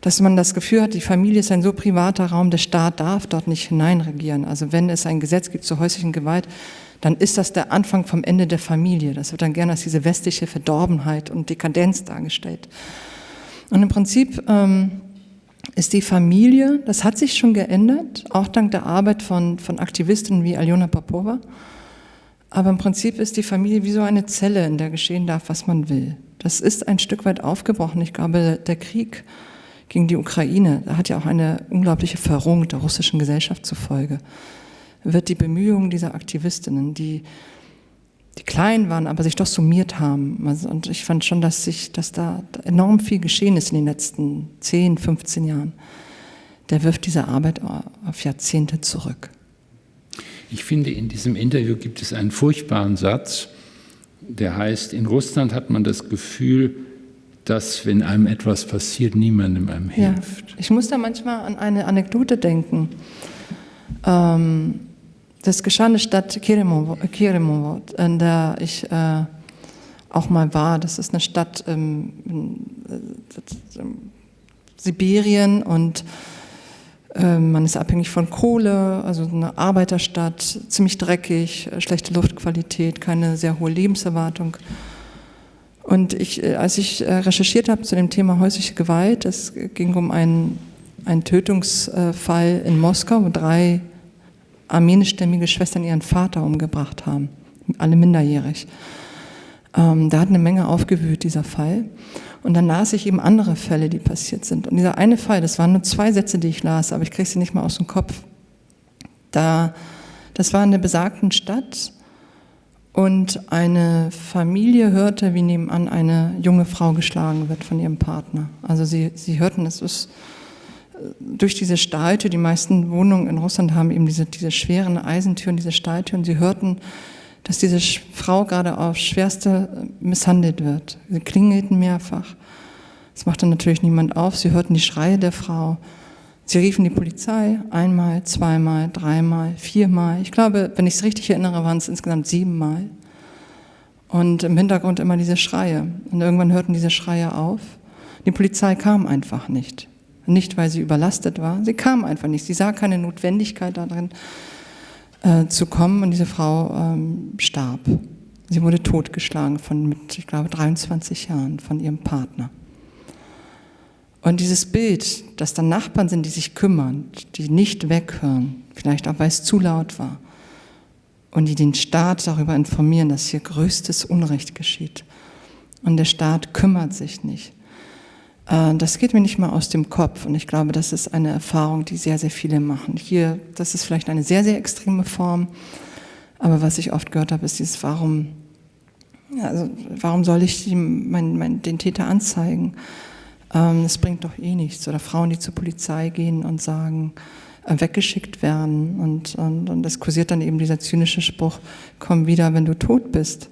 Dass man das Gefühl hat, die Familie ist ein so privater Raum, der Staat darf dort nicht hineinregieren. Also wenn es ein Gesetz gibt zur häuslichen Gewalt, dann ist das der Anfang vom Ende der Familie. Das wird dann gerne als diese westliche Verdorbenheit und Dekadenz dargestellt. Und im Prinzip ähm, ist die Familie, das hat sich schon geändert, auch dank der Arbeit von, von Aktivistinnen wie Aljona Popova. Aber im Prinzip ist die Familie wie so eine Zelle, in der geschehen darf, was man will. Das ist ein Stück weit aufgebrochen. Ich glaube, der Krieg gegen die Ukraine, da hat ja auch eine unglaubliche Verrohung der russischen Gesellschaft zufolge, wird die Bemühungen dieser Aktivistinnen, die die klein waren, aber sich doch summiert haben. Also, und ich fand schon, dass, sich, dass da enorm viel geschehen ist in den letzten 10, 15 Jahren. Der wirft diese Arbeit auf Jahrzehnte zurück. Ich finde, in diesem Interview gibt es einen furchtbaren Satz, der heißt, in Russland hat man das Gefühl, dass, wenn einem etwas passiert, niemandem einem hilft. Ja. Ich muss da manchmal an eine Anekdote denken. Ähm, Das geschah in der Stadt Keremovo, in der ich äh, auch mal war. Das ist eine Stadt ähm, in, äh, Sibirien und äh, man ist abhängig von Kohle, also eine Arbeiterstadt, ziemlich dreckig, schlechte Luftqualität, keine sehr hohe Lebenserwartung. Und ich, äh, als ich äh, recherchiert habe zu dem Thema häusliche Gewalt, es ging um einen, einen Tötungsfall in Moskau, wo drei armenischstämmige Schwestern ihren Vater umgebracht haben, alle minderjährig. Ähm, da hat eine Menge aufgewühlt, dieser Fall. Und dann las ich eben andere Fälle, die passiert sind. Und dieser eine Fall, das waren nur zwei Sätze, die ich las, aber ich kriege sie nicht mal aus dem Kopf. Da, das war in der besagten Stadt und eine Familie hörte, wie nebenan eine junge Frau geschlagen wird von ihrem Partner. Also sie, sie hörten, es ist durch diese Stahltür, die meisten Wohnungen in Russland haben eben diese, diese schweren Eisentüren, diese Stahltüren, sie hörten, dass diese Frau gerade aufs Schwerste misshandelt wird. Sie klingelten mehrfach. Es machte natürlich niemand auf. Sie hörten die Schreie der Frau. Sie riefen die Polizei einmal, zweimal, dreimal, viermal. Ich glaube, wenn ich es richtig erinnere, waren es insgesamt siebenmal. Und im Hintergrund immer diese Schreie. Und irgendwann hörten diese Schreie auf. Die Polizei kam einfach nicht. Nicht, weil sie überlastet war. Sie kam einfach nicht. Sie sah keine Notwendigkeit darin, äh, zu kommen und diese Frau ähm, starb. Sie wurde totgeschlagen von mit, ich glaube, 23 Jahren von ihrem Partner. Und dieses Bild, dass da Nachbarn sind, die sich kümmern, die nicht weghören, vielleicht auch weil es zu laut war, und die den Staat darüber informieren, dass hier größtes Unrecht geschieht. Und der Staat kümmert sich nicht. Äh, das geht mir nicht mal aus dem Kopf und ich glaube, das ist eine Erfahrung, die sehr, sehr viele machen. Hier, das ist vielleicht eine sehr, sehr extreme Form, aber was ich oft gehört habe, ist dieses, warum, also, warum soll ich mein, mein, den Täter anzeigen? Ähm, das bringt doch eh nichts. Oder Frauen, die zur Polizei gehen und sagen, äh, weggeschickt werden und, und, und es kursiert dann eben dieser zynische Spruch, komm wieder, wenn du tot bist.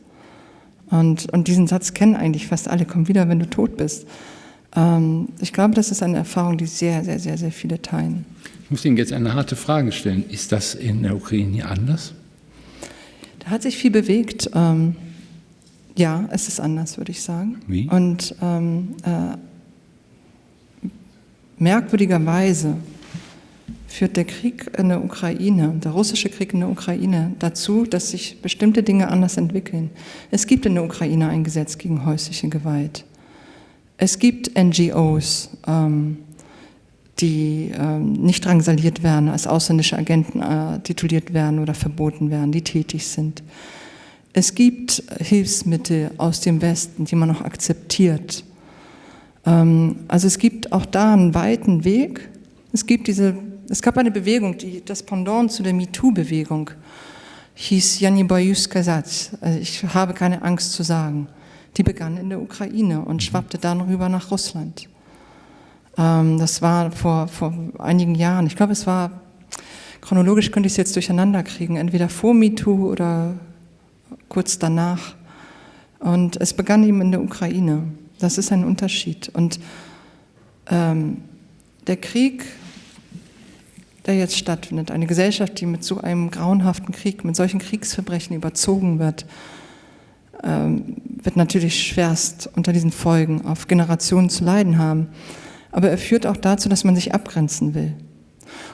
Und, und diesen Satz kennen eigentlich fast alle, komm wieder, wenn du tot bist. Ähm, ich glaube, das ist eine Erfahrung, die sehr, sehr, sehr, sehr viele teilen. Ich muss Ihnen jetzt eine harte Frage stellen. Ist das in der Ukraine anders? Da hat sich viel bewegt. Ähm, ja, es ist anders, würde ich sagen. Wie? Und ähm, äh, merkwürdigerweise führt der Krieg in der Ukraine, der russische Krieg in der Ukraine, dazu, dass sich bestimmte Dinge anders entwickeln. Es gibt in der Ukraine ein Gesetz gegen häusliche Gewalt. Es gibt NGOs, ähm, die ähm, nicht drangsaliert werden, als ausländische Agenten äh, tituliert werden oder verboten werden, die tätig sind. Es gibt Hilfsmittel aus dem Westen, die man noch akzeptiert. Ähm, also es gibt auch da einen weiten Weg. Es gibt diese, es gab eine Bewegung, die das Pendant zu der MeToo-Bewegung hieß Jani Boyus Kasatz. Also ich habe keine Angst zu sagen die begann in der Ukraine und schwappte dann rüber nach Russland. Ähm, das war vor, vor einigen Jahren. Ich glaube, es war, chronologisch könnte ich es jetzt durcheinander kriegen, entweder vor MeToo oder kurz danach. Und es begann eben in der Ukraine. Das ist ein Unterschied. Und ähm, der Krieg, der jetzt stattfindet, eine Gesellschaft, die mit so einem grauenhaften Krieg, mit solchen Kriegsverbrechen überzogen wird, ähm, wird natürlich schwerst unter diesen Folgen auf Generationen zu leiden haben. Aber er führt auch dazu, dass man sich abgrenzen will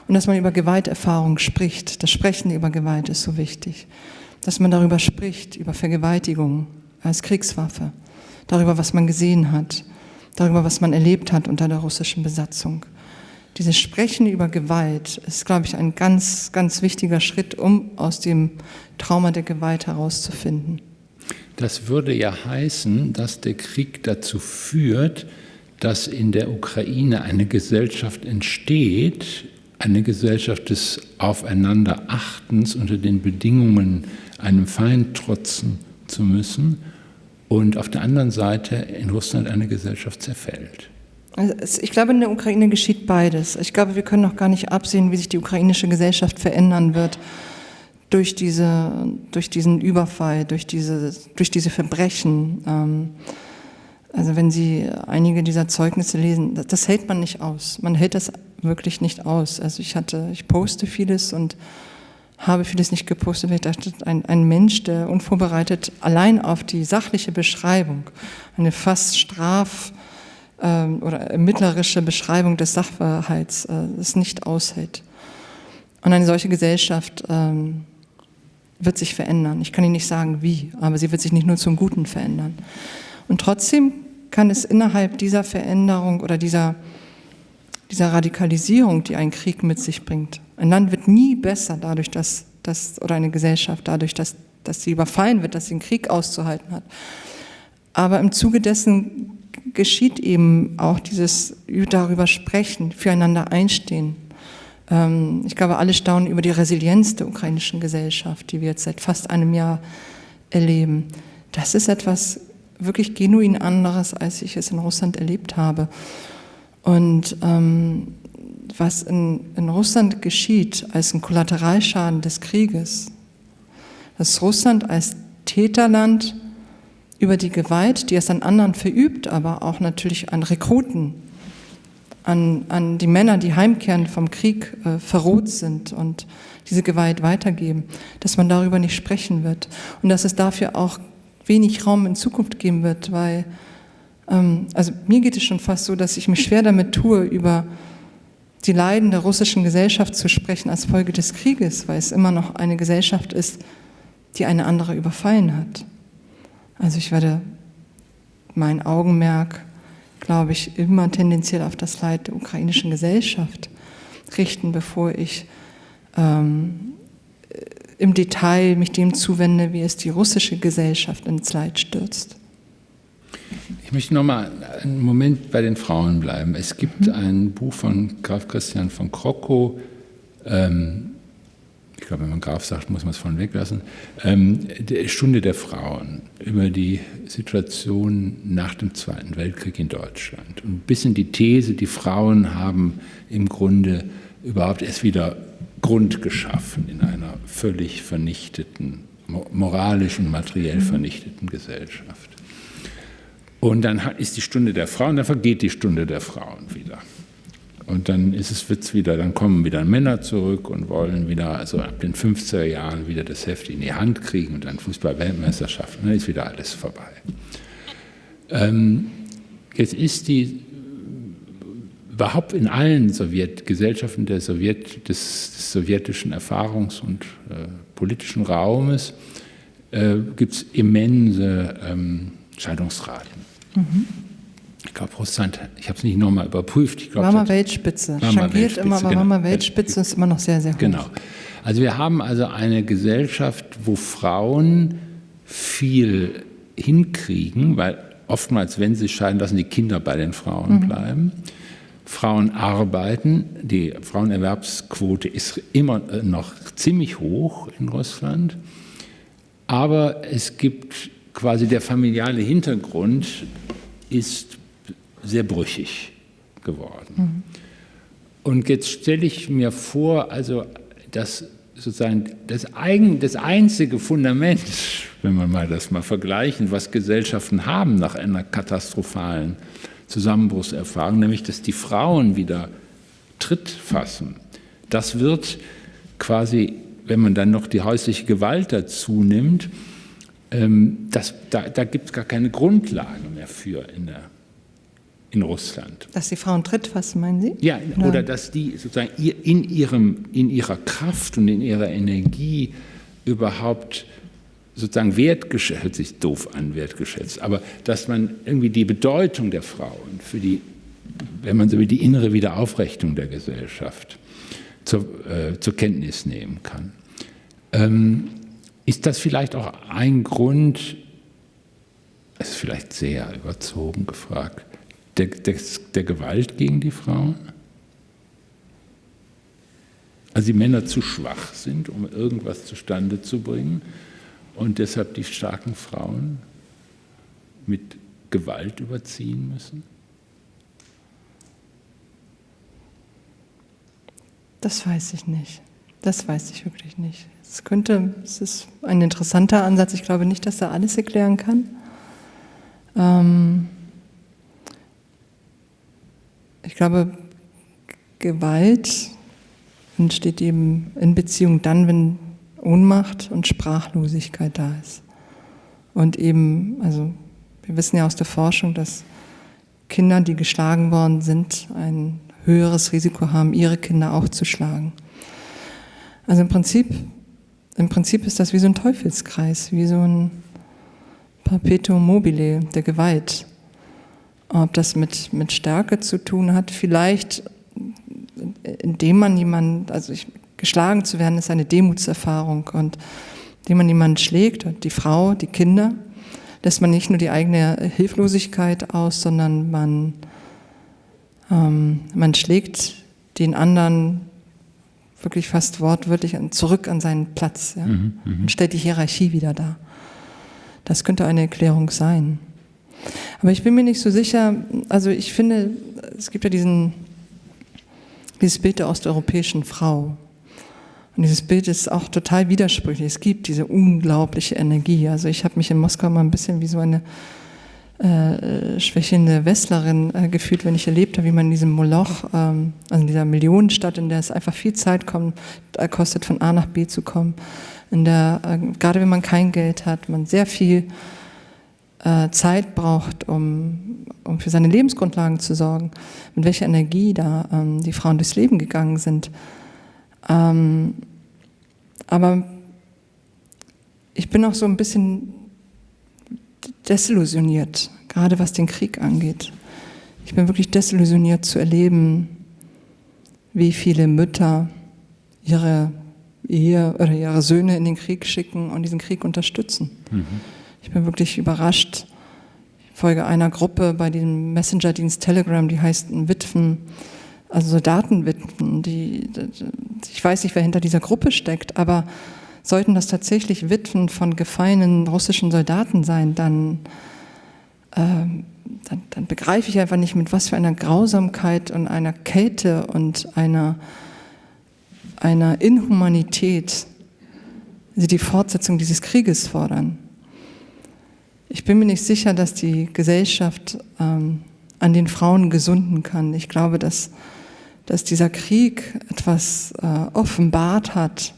und dass man über Gewalterfahrung spricht. Das Sprechen über Gewalt ist so wichtig. Dass man darüber spricht, über Vergewaltigung als Kriegswaffe, darüber, was man gesehen hat, darüber, was man erlebt hat unter der russischen Besatzung. Dieses Sprechen über Gewalt ist, glaube ich, ein ganz, ganz wichtiger Schritt, um aus dem Trauma der Gewalt herauszufinden. Das würde ja heißen, dass der Krieg dazu führt, dass in der Ukraine eine Gesellschaft entsteht, eine Gesellschaft des Aufeinanderachtens unter den Bedingungen, einem Feind trotzen zu müssen, und auf der anderen Seite in Russland eine Gesellschaft zerfällt. Also ich glaube, in der Ukraine geschieht beides. Ich glaube, wir können noch gar nicht absehen, wie sich die ukrainische Gesellschaft verändern wird durch, diese, durch diesen Überfall, durch diese, durch diese Verbrechen. Ähm, also wenn Sie einige dieser Zeugnisse lesen, das, das, hält man nicht aus. Man hält das wirklich nicht aus. Also ich hatte, ich poste vieles und habe vieles nicht gepostet, weil ich dachte, ein, ein Mensch, der unvorbereitet allein auf die sachliche Beschreibung, eine fast straf- ähm, oder ermittlerische Beschreibung des Sachverhalts äh, es nicht aushält. Und eine solche Gesellschaft ähm, wird sich verändern. Ich kann Ihnen nicht sagen, wie, aber sie wird sich nicht nur zum Guten verändern. Und trotzdem kann es innerhalb dieser Veränderung oder dieser, dieser Radikalisierung, die ein Krieg mit sich bringt, ein Land wird nie besser dadurch, dass, dass oder eine Gesellschaft dadurch, dass, dass sie überfallen wird, dass sie einen Krieg auszuhalten hat. Aber im Zuge dessen geschieht eben auch dieses darüber sprechen, füreinander einstehen. Ähm, ich glaube, alle staunen über die Resilienz der ukrainischen Gesellschaft, die wir jetzt seit fast einem Jahr erleben. Das ist etwas wirklich genuin anderes, als ich es in Russland erlebt habe. Und ähm, was in, in Russland geschieht als ein Kollateralschaden des Krieges, dass Russland als Täterland über die Gewalt, die es an anderen verübt, aber auch natürlich an Rekruten, an, an die Männer, die heimkehren vom Krieg, äh, verroht sind und diese Gewalt weitergeben, dass man darüber nicht sprechen wird und dass es dafür auch wenig Raum in Zukunft geben wird, weil, ähm, also mir geht es schon fast so, dass ich mich schwer damit tue, über die Leiden der russischen Gesellschaft zu sprechen als Folge des Krieges, weil es immer noch eine Gesellschaft ist, die eine andere überfallen hat. Also ich werde mein Augenmerk, glaube ich, immer tendenziell auf das Leid der ukrainischen Gesellschaft richten, bevor ich ähm, im Detail mich dem zuwende, wie es die russische Gesellschaft ins Leid stürzt. Ich möchte noch mal einen Moment bei den Frauen bleiben. Es gibt mhm. ein Buch von Graf Christian von Krockow, ähm, ich glaube, wenn man Graf sagt, muss man es von weglassen, ähm, die Stunde der Frauen über die Situation nach dem Zweiten Weltkrieg in Deutschland. Und ein bisschen die These, die Frauen haben im Grunde überhaupt erst wieder Grund geschaffen in einer völlig vernichteten, moralisch und materiell vernichteten Gesellschaft. Und dann ist die Stunde der Frauen, dann vergeht die Stunde der Frauen wieder. Und dann ist es wird's wieder, dann kommen wieder Männer zurück und wollen wieder, also ab den 50er Jahren wieder das Heft in die Hand kriegen und dann Fußball-Weltmeisterschaft, dann ist wieder alles vorbei. Ähm, jetzt ist die überhaupt in allen Sowjetgesellschaften der Sowjet, des, des sowjetischen Erfahrungs- und äh, politischen Raumes äh, gibt es immense ähm, Scheidungsraten. Mhm. Ich glaube, Russland, ich habe es nicht nochmal überprüft. Ich glaub, war mal Weltspitze. War mal Weltspitze, immer, aber genau. war mal Weltspitze, ist immer noch sehr, sehr hoch. Genau. Also wir haben also eine Gesellschaft, wo Frauen viel hinkriegen, weil oftmals, wenn sie scheiden lassen, die Kinder bei den Frauen mhm. bleiben. Frauen arbeiten, die Frauenerwerbsquote ist immer noch ziemlich hoch in Russland, aber es gibt quasi der familiale Hintergrund ist sehr brüchig geworden. Mhm. Und jetzt stelle ich mir vor, also dass sozusagen das, eigen, das einzige Fundament, wenn man mal das mal vergleichen, was Gesellschaften haben nach einer katastrophalen Zusammenbruchserfahrung, nämlich dass die Frauen wieder Tritt fassen. Das wird quasi, wenn man dann noch die häusliche Gewalt dazu nimmt, ähm, das, da, da gibt es gar keine Grundlage mehr für in der in Russland. Dass die Frauen Tritt fassen, meinen Sie? Ja, oder, oder dass die sozusagen in, ihrem, in ihrer Kraft und in ihrer Energie überhaupt sozusagen wertgeschätzt, hört sich doof an, wertgeschätzt, aber dass man irgendwie die Bedeutung der Frauen für die, wenn man so will, die innere Wiederaufrichtung der Gesellschaft zur, äh, zur Kenntnis nehmen kann. Ähm, ist das vielleicht auch ein Grund, es ist vielleicht sehr überzogen gefragt, der, der, der Gewalt gegen die Frauen? Also die Männer zu schwach sind, um irgendwas zustande zu bringen und deshalb die starken Frauen mit Gewalt überziehen müssen? Das weiß ich nicht. Das weiß ich wirklich nicht. Es könnte, es ist ein interessanter Ansatz. Ich glaube nicht, dass er alles erklären kann. Ähm, ich glaube, Gewalt entsteht eben in Beziehung dann, wenn Ohnmacht und Sprachlosigkeit da ist. Und eben, also wir wissen ja aus der Forschung, dass Kinder, die geschlagen worden sind, ein höheres Risiko haben, ihre Kinder auch zu schlagen. Also im Prinzip, im Prinzip ist das wie so ein Teufelskreis, wie so ein Perpetuum mobile der Gewalt. Ob das mit, mit Stärke zu tun hat, vielleicht indem man jemanden, also ich, geschlagen zu werden, ist eine Demutserfahrung und indem man jemanden schlägt, die Frau, die Kinder, lässt man nicht nur die eigene Hilflosigkeit aus, sondern man, ähm, man schlägt den anderen wirklich fast wortwörtlich zurück an seinen Platz ja, mhm, mhm, und stellt die Hierarchie wieder dar. Das könnte eine Erklärung sein. Aber ich bin mir nicht so sicher, also ich finde, es gibt ja diesen, dieses Bild der osteuropäischen Frau. Und dieses Bild ist auch total widersprüchlich. Es gibt diese unglaubliche Energie. Also ich habe mich in Moskau mal ein bisschen wie so eine äh, schwächelnde Westlerin äh, gefühlt, wenn ich erlebt habe, wie man in diesem Moloch, ähm, also in dieser Millionenstadt, in der es einfach viel Zeit kommt, äh, kostet, von A nach B zu kommen, in der, äh, gerade wenn man kein Geld hat, man sehr viel äh, Zeit braucht, um, um für seine Lebensgrundlagen zu sorgen, mit welcher Energie da ähm, die Frauen durchs Leben gegangen sind. Ähm, aber ich bin auch so ein bisschen desillusioniert, gerade was den Krieg angeht. Ich bin wirklich desillusioniert zu erleben, wie viele Mütter ihre Ehe oder ihre Söhne in den Krieg schicken und diesen Krieg unterstützen. Mhm. Ich bin wirklich überrascht. Ich folge einer Gruppe bei dem Messenger-Dienst Telegram, die heißt Witwen, also Soldatenwitwen. Die, ich weiß nicht, wer hinter dieser Gruppe steckt, aber sollten das tatsächlich Witwen von gefallenen russischen Soldaten sein, dann, äh, dann, dann begreife ich einfach nicht, mit was für einer Grausamkeit und einer Kälte und einer, einer Inhumanität sie die Fortsetzung dieses Krieges fordern. Ich bin mir nicht sicher, dass die Gesellschaft ähm, an den Frauen gesunden kann. Ich glaube, dass, dass dieser Krieg etwas äh, offenbart hat,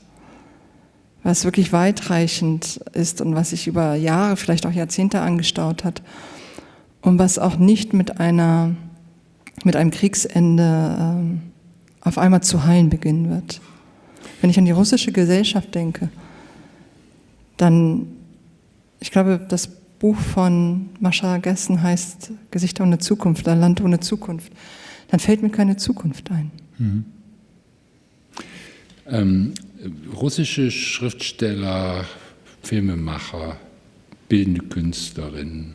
was wirklich weitreichend ist und was sich über Jahre, vielleicht auch Jahrzehnte angestaut hat und was auch nicht mit, einer, mit einem Kriegsende ähm, auf einmal zu heilen beginnen wird. Wenn ich an die russische Gesellschaft denke, dann, ich glaube, das Buch von Mascha Gessen heißt Gesichter ohne Zukunft, ein Land ohne Zukunft, dann fällt mir keine Zukunft ein. Mhm. Ähm, russische Schriftsteller, Filmemacher, bildende Künstlerinnen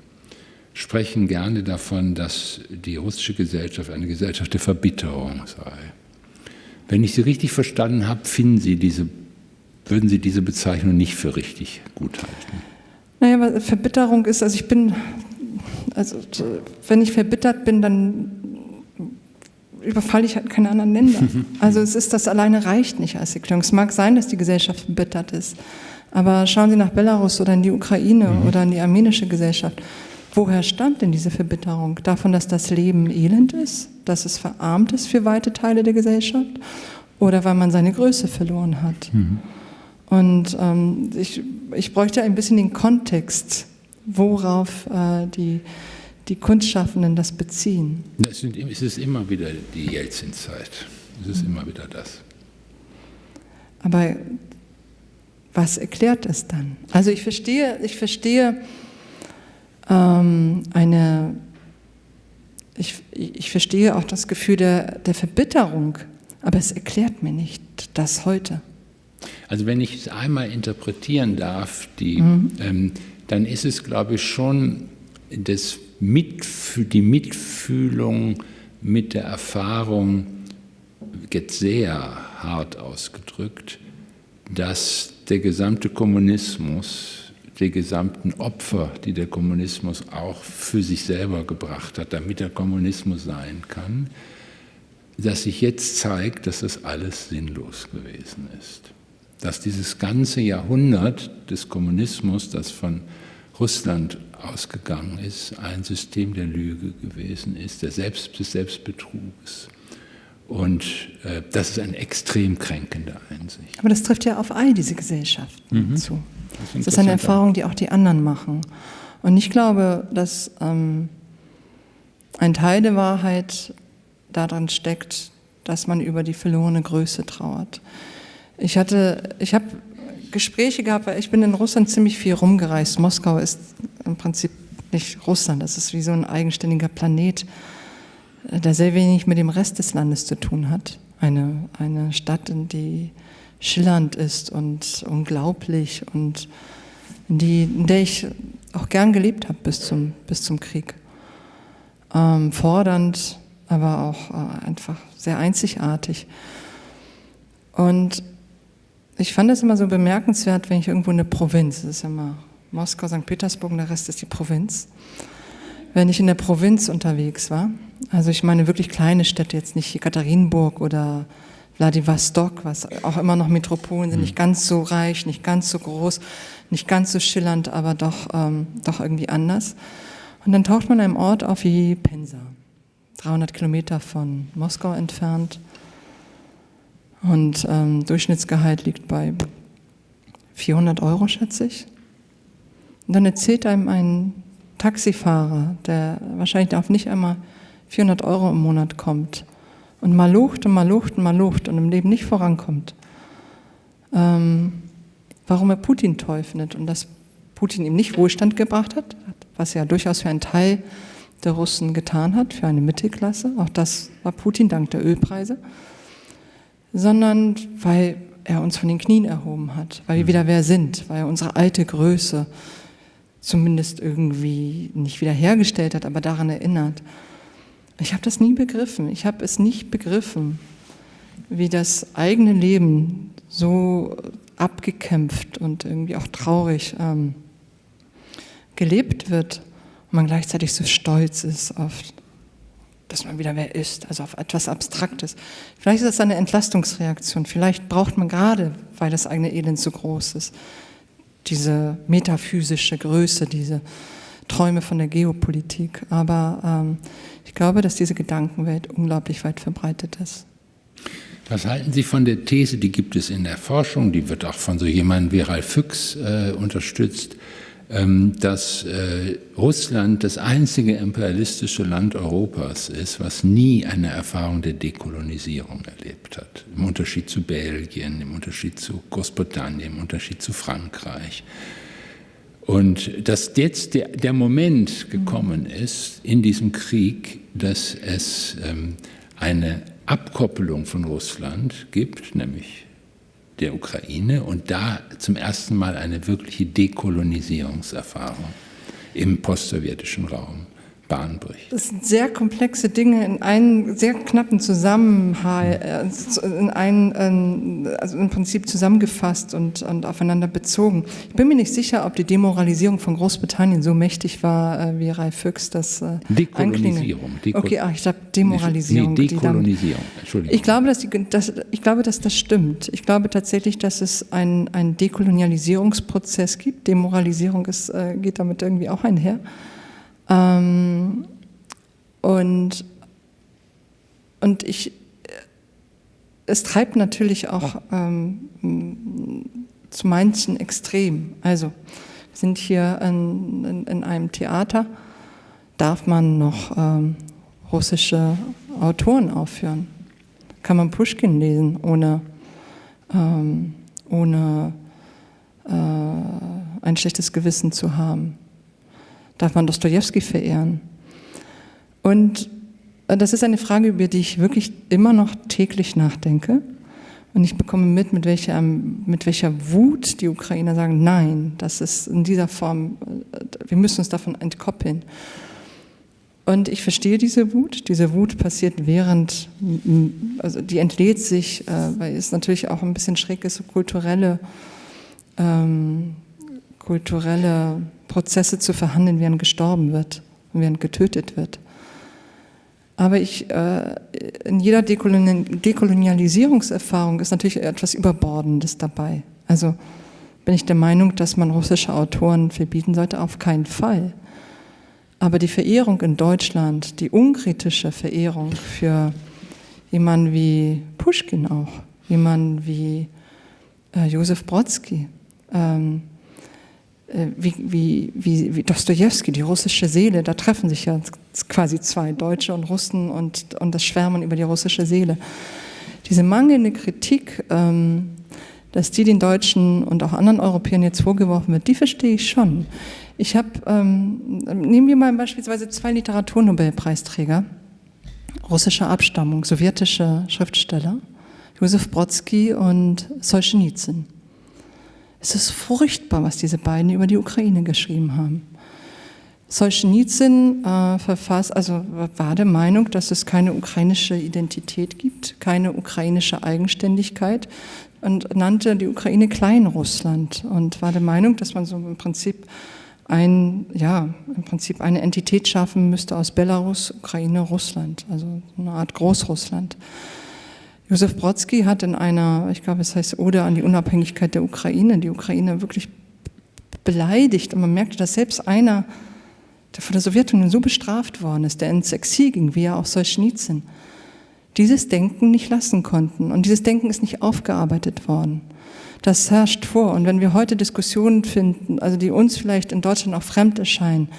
sprechen gerne davon, dass die russische Gesellschaft eine Gesellschaft der Verbitterung sei. Wenn ich Sie richtig verstanden habe, finden Sie diese, würden Sie diese Bezeichnung nicht für richtig gut halten? Naja, aber Verbitterung ist, also ich bin, also wenn ich verbittert bin, dann überfalle ich halt keine anderen Länder. Also es ist, das alleine reicht nicht als Erklärung. Es mag sein, dass die Gesellschaft verbittert ist, aber schauen Sie nach Belarus oder in die Ukraine mhm. oder in die armenische Gesellschaft. Woher stammt denn diese Verbitterung? Davon, dass das Leben elend ist, dass es verarmt ist für weite Teile der Gesellschaft oder weil man seine Größe verloren hat? Mhm. Und ähm, ich, ich bräuchte ein bisschen den Kontext, worauf äh, die, die Kunstschaffenden das beziehen. Das sind, es ist immer wieder die Jelzin-Zeit. Es ist mhm. immer wieder das. Aber was erklärt es dann? Also ich verstehe, ich verstehe ähm, eine, ich, ich verstehe auch das Gefühl der, der Verbitterung, aber es erklärt mir nicht das heute. Also wenn ich es einmal interpretieren darf, die, mhm. ähm, dann ist es, glaube ich, schon das Mitf die Mitfühlung mit der Erfahrung, jetzt sehr hart ausgedrückt, dass der gesamte Kommunismus, die gesamten Opfer, die der Kommunismus auch für sich selber gebracht hat, damit der Kommunismus sein kann, dass sich jetzt zeigt, dass das alles sinnlos gewesen ist dass dieses ganze Jahrhundert des Kommunismus, das von Russland ausgegangen ist, ein System der Lüge gewesen ist, der Selbst des Selbstbetrugs Und äh, das ist eine extrem kränkende Einsicht. Aber das trifft ja auf all diese Gesellschaften mhm. zu. Das ist, das ist eine Erfahrung, die auch die anderen machen. Und ich glaube, dass ähm, ein Teil der Wahrheit daran steckt, dass man über die verlorene Größe trauert. Ich hatte, ich habe Gespräche gehabt, weil ich bin in Russland ziemlich viel rumgereist. Moskau ist im Prinzip nicht Russland, das ist wie so ein eigenständiger Planet, der sehr wenig mit dem Rest des Landes zu tun hat. Eine, eine Stadt, in die schillernd ist und unglaublich und in, die, in der ich auch gern gelebt habe bis zum, bis zum Krieg. Ähm, fordernd, aber auch äh, einfach sehr einzigartig. Und ich fand es immer so bemerkenswert, wenn ich irgendwo in der Provinz, das ist immer Moskau, St. Petersburg und der Rest ist die Provinz, wenn ich in der Provinz unterwegs war, also ich meine wirklich kleine Städte, jetzt nicht Katharinenburg oder Vladivostok, was auch immer noch Metropolen sind, nicht ganz so reich, nicht ganz so groß, nicht ganz so schillernd, aber doch, ähm, doch irgendwie anders. Und dann taucht man an einem Ort auf wie Pensa, 300 Kilometer von Moskau entfernt. Und ähm, Durchschnittsgehalt liegt bei 400 Euro, schätze ich. Und dann erzählt einem ein Taxifahrer, der wahrscheinlich auf nicht einmal 400 Euro im Monat kommt und mal lucht und mal lucht und mal lucht und im Leben nicht vorankommt, ähm, warum er Putin toll findet und dass Putin ihm nicht Wohlstand gebracht hat, was er durchaus für einen Teil der Russen getan hat, für eine Mittelklasse, auch das war Putin dank der Ölpreise, sondern weil er uns von den Knien erhoben hat, weil wir mhm. wieder wer sind, weil er unsere alte Größe zumindest irgendwie nicht wiederhergestellt hat, aber daran erinnert. Ich habe das nie begriffen. Ich habe es nicht begriffen, wie das eigene Leben so abgekämpft und irgendwie auch traurig ähm, gelebt wird und man gleichzeitig so stolz ist auf, dass man wieder wer ist, also auf etwas Abstraktes. Vielleicht ist das eine Entlastungsreaktion. Vielleicht braucht man gerade, weil das eigene Elend so groß ist, diese metaphysische Größe, diese Träume von der Geopolitik. Aber ähm, ich glaube, dass diese Gedankenwelt unglaublich weit verbreitet ist. Was halten Sie von der These, die gibt es in der Forschung, die wird auch von so jemandem wie Ralf Füchs äh, unterstützt, dass äh, Russland das einzige imperialistische Land Europas ist, was nie eine Erfahrung der Dekolonisierung erlebt hat. Im Unterschied zu Belgien, im Unterschied zu Großbritannien, im Unterschied zu Frankreich. Und dass jetzt der, der Moment gekommen ist in diesem Krieg, dass es ähm, eine Abkoppelung von Russland gibt, nämlich der Ukraine, und da zum ersten Mal eine wirkliche Dekolonisierungserfahrung im postsowjetischen Raum. Bahn bricht. Das sind sehr komplexe Dinge in einen sehr knappen Zusammenhang, äh, in einen, also im Prinzip zusammengefasst und, und aufeinander bezogen. Ich bin mir nicht sicher, ob die Demoralisierung von Großbritannien so mächtig war, äh, wie Ralf Füchs das äh, Dekolonisierung. Deko okay, ach, ich glaube Demoralisierung. Nee, Dekolonisierung, Entschuldigung. Ich glaube, dass die, dass, ich glaube, dass das stimmt. Ich glaube tatsächlich, dass es einen, einen Dekolonialisierungsprozess gibt. Demoralisierung ist, geht damit irgendwie auch einher. Ähm, und, und ich, es treibt natürlich auch ähm, zu manchen extrem. Also, wir sind hier in, in, in einem Theater, darf man noch ähm, russische Autoren aufführen? Kann man Pushkin lesen, ohne, ähm, ohne äh, ein schlechtes Gewissen zu haben? Darf man Dostoevsky verehren? Und äh, das ist eine Frage, über die ich wirklich immer noch täglich nachdenke. Und ich bekomme mit, mit welcher, mit welcher Wut die Ukrainer sagen, nein, das ist in dieser Form, äh, wir müssen uns davon entkoppeln. Und ich verstehe diese Wut. Diese Wut passiert während, also die entlädt sich, äh, weil es natürlich auch ein bisschen schräg ist, so kulturelle, ähm, kulturelle Prozesse zu verhandeln, während gestorben wird und während getötet wird. Aber ich, äh, in jeder Dekolonialisierungserfahrung ist natürlich etwas Überbordendes dabei. Also bin ich der Meinung, dass man russische Autoren verbieten sollte, auf keinen Fall. Aber die Verehrung in Deutschland, die unkritische Verehrung für jemand wie Pushkin auch, jemand wie äh, Josef Brodsky, ähm, äh, wie, wie, wie, wie Dostoevsky, die russische Seele, da treffen sich ja quasi zwei Deutsche und Russen und, und das Schwärmen über die russische Seele. Diese mangelnde Kritik, ähm, dass die den Deutschen und auch anderen Europäern jetzt vorgeworfen wird, die verstehe ich schon. Ich habe, ähm, nehmen wir mal beispielsweise zwei Literaturnobelpreisträger russischer Abstammung, sowjetische Schriftsteller, Josef Brodsky und Solzhenitsyn. Es ist furchtbar, was diese beiden über die Ukraine geschrieben haben. Solzhenitsyn äh, verfasst, also war der Meinung, dass es keine ukrainische Identität gibt, keine ukrainische Eigenständigkeit und nannte die Ukraine Kleinrussland und war der Meinung, dass man so im Prinzip ein, ja, im Prinzip eine Entität schaffen müsste aus Belarus, Ukraine, Russland, also eine Art Großrussland. Josef Brodsky hat in einer, ich glaube, es heißt Ode an die Unabhängigkeit der Ukraine, die Ukraine wirklich beleidigt und man merkte, dass selbst einer, der von der Sowjetunion so bestraft worden ist, der ins Exil ging, wie ja auch Solzhenitsyn, dieses Denken nicht lassen konnten. Und dieses Denken ist nicht aufgearbeitet worden. Das herrscht vor. Und wenn wir heute Diskussionen finden, also die uns vielleicht in Deutschland auch fremd erscheinen,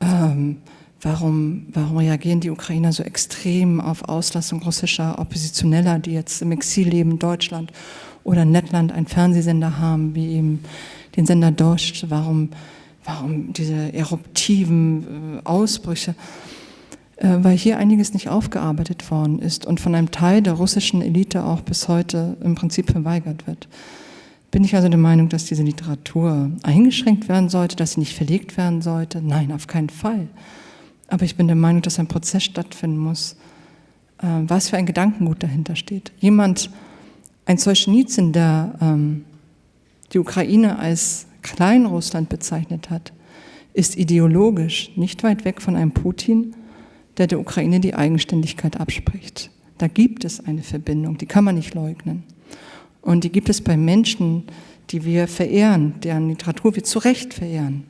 ähm, warum, warum reagieren die Ukrainer so extrem auf Auslassung russischer Oppositioneller, die jetzt im Exil leben Deutschland oder in Lettland einen Fernsehsender haben, wie eben den Sender Dost, warum, warum diese eruptiven äh, Ausbrüche? Äh, weil hier einiges nicht aufgearbeitet worden ist und von einem Teil der russischen Elite auch bis heute im Prinzip verweigert wird. Bin ich also der Meinung, dass diese Literatur eingeschränkt werden sollte, dass sie nicht verlegt werden sollte? Nein, auf keinen Fall. Aber ich bin der Meinung, dass ein Prozess stattfinden muss, äh, was für ein Gedankengut dahinter steht. Jemand, ein Solzhenitsyn, der ähm, die Ukraine als Kleinrussland bezeichnet hat, ist ideologisch nicht weit weg von einem Putin, der der Ukraine die Eigenständigkeit abspricht. Da gibt es eine Verbindung, die kann man nicht leugnen. Und die gibt es bei Menschen, die wir verehren, deren Literatur wir zu Recht verehren.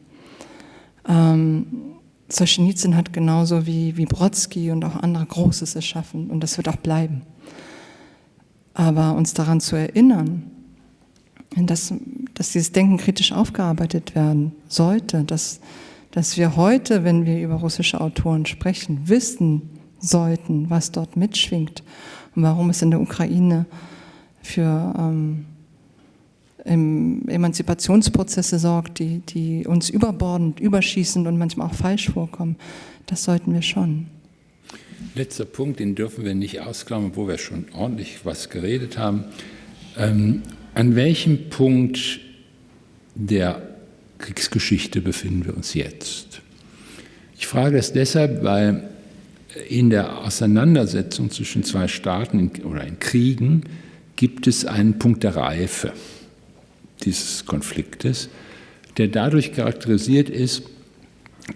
Ähm, Solzhenitsyn hat genauso wie, wie Brodsky und auch andere Großes erschaffen und das wird auch bleiben. Aber uns daran zu erinnern, dass, dass dieses Denken kritisch aufgearbeitet werden sollte, dass dass wir heute, wenn wir über russische Autoren sprechen, wissen sollten, was dort mitschwingt und warum es in der Ukraine für ähm, Emanzipationsprozesse sorgt, die, die uns überbordend, überschießend und manchmal auch falsch vorkommen. Das sollten wir schon. Letzter Punkt, den dürfen wir nicht ausklammern, wo wir schon ordentlich was geredet haben. Ähm, an welchem Punkt der Kriegsgeschichte befinden wir uns jetzt? Ich frage das deshalb, weil in der Auseinandersetzung zwischen zwei Staaten oder in Kriegen gibt es einen Punkt der Reife dieses Konfliktes, der dadurch charakterisiert ist,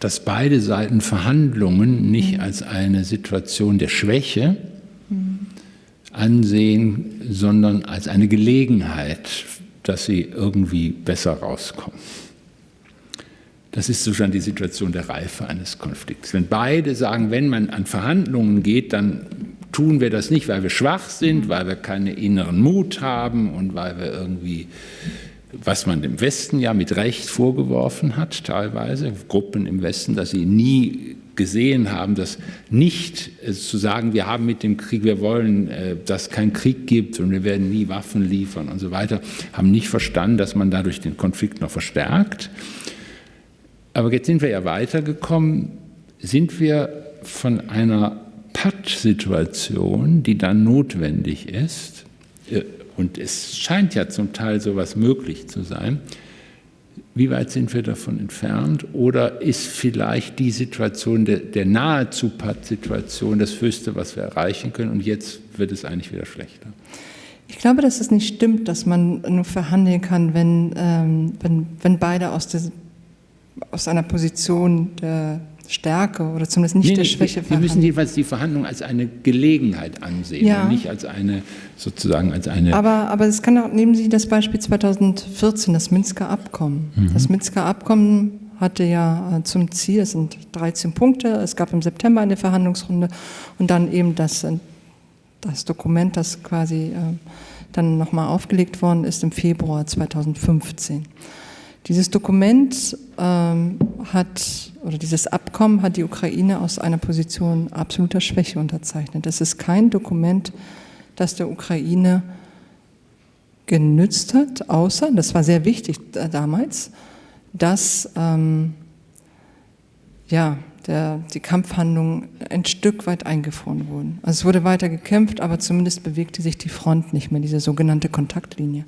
dass beide Seiten Verhandlungen nicht als eine Situation der Schwäche ansehen, sondern als eine Gelegenheit, dass sie irgendwie besser rauskommen. Das ist sozusagen die Situation der Reife eines Konflikts. Wenn beide sagen, wenn man an Verhandlungen geht, dann tun wir das nicht, weil wir schwach sind, weil wir keinen inneren Mut haben und weil wir irgendwie, was man dem Westen ja mit Recht vorgeworfen hat, teilweise, Gruppen im Westen, dass sie nie gesehen haben, dass nicht äh, zu sagen, wir haben mit dem Krieg, wir wollen, äh, dass es keinen Krieg gibt und wir werden nie Waffen liefern und so weiter, haben nicht verstanden, dass man dadurch den Konflikt noch verstärkt. Aber jetzt sind wir ja weitergekommen. Sind wir von einer Patt-Situation, die dann notwendig ist, äh, und es scheint ja zum Teil sowas möglich zu sein, wie weit sind wir davon entfernt? Oder ist vielleicht die Situation der, der nahezu Patt-Situation das Höchste, was wir erreichen können, und jetzt wird es eigentlich wieder schlechter? Ich glaube, dass es nicht stimmt, dass man nur verhandeln kann, wenn, ähm, wenn, wenn beide aus der aus einer Position der Stärke oder zumindest nicht nee, der Schwäche verhandeln. Wir müssen jedenfalls die Verhandlungen als eine Gelegenheit ansehen ja. und nicht als eine sozusagen als eine. Aber, aber es kann auch, nehmen Sie das Beispiel 2014, das Minsker Abkommen. Mhm. Das Minsker Abkommen hatte ja äh, zum Ziel, es sind 13 Punkte, es gab im September eine Verhandlungsrunde und dann eben das das Dokument, das quasi äh, dann nochmal aufgelegt worden ist im Februar 2015. Dieses Dokument ähm, hat, oder dieses Abkommen hat die Ukraine aus einer Position absoluter Schwäche unterzeichnet. Das ist kein Dokument, das der Ukraine genützt hat, außer, das war sehr wichtig damals, dass ähm, ja, der, die Kampfhandlungen ein Stück weit eingefroren wurden. Also es wurde weiter gekämpft, aber zumindest bewegte sich die Front nicht mehr, diese sogenannte Kontaktlinie.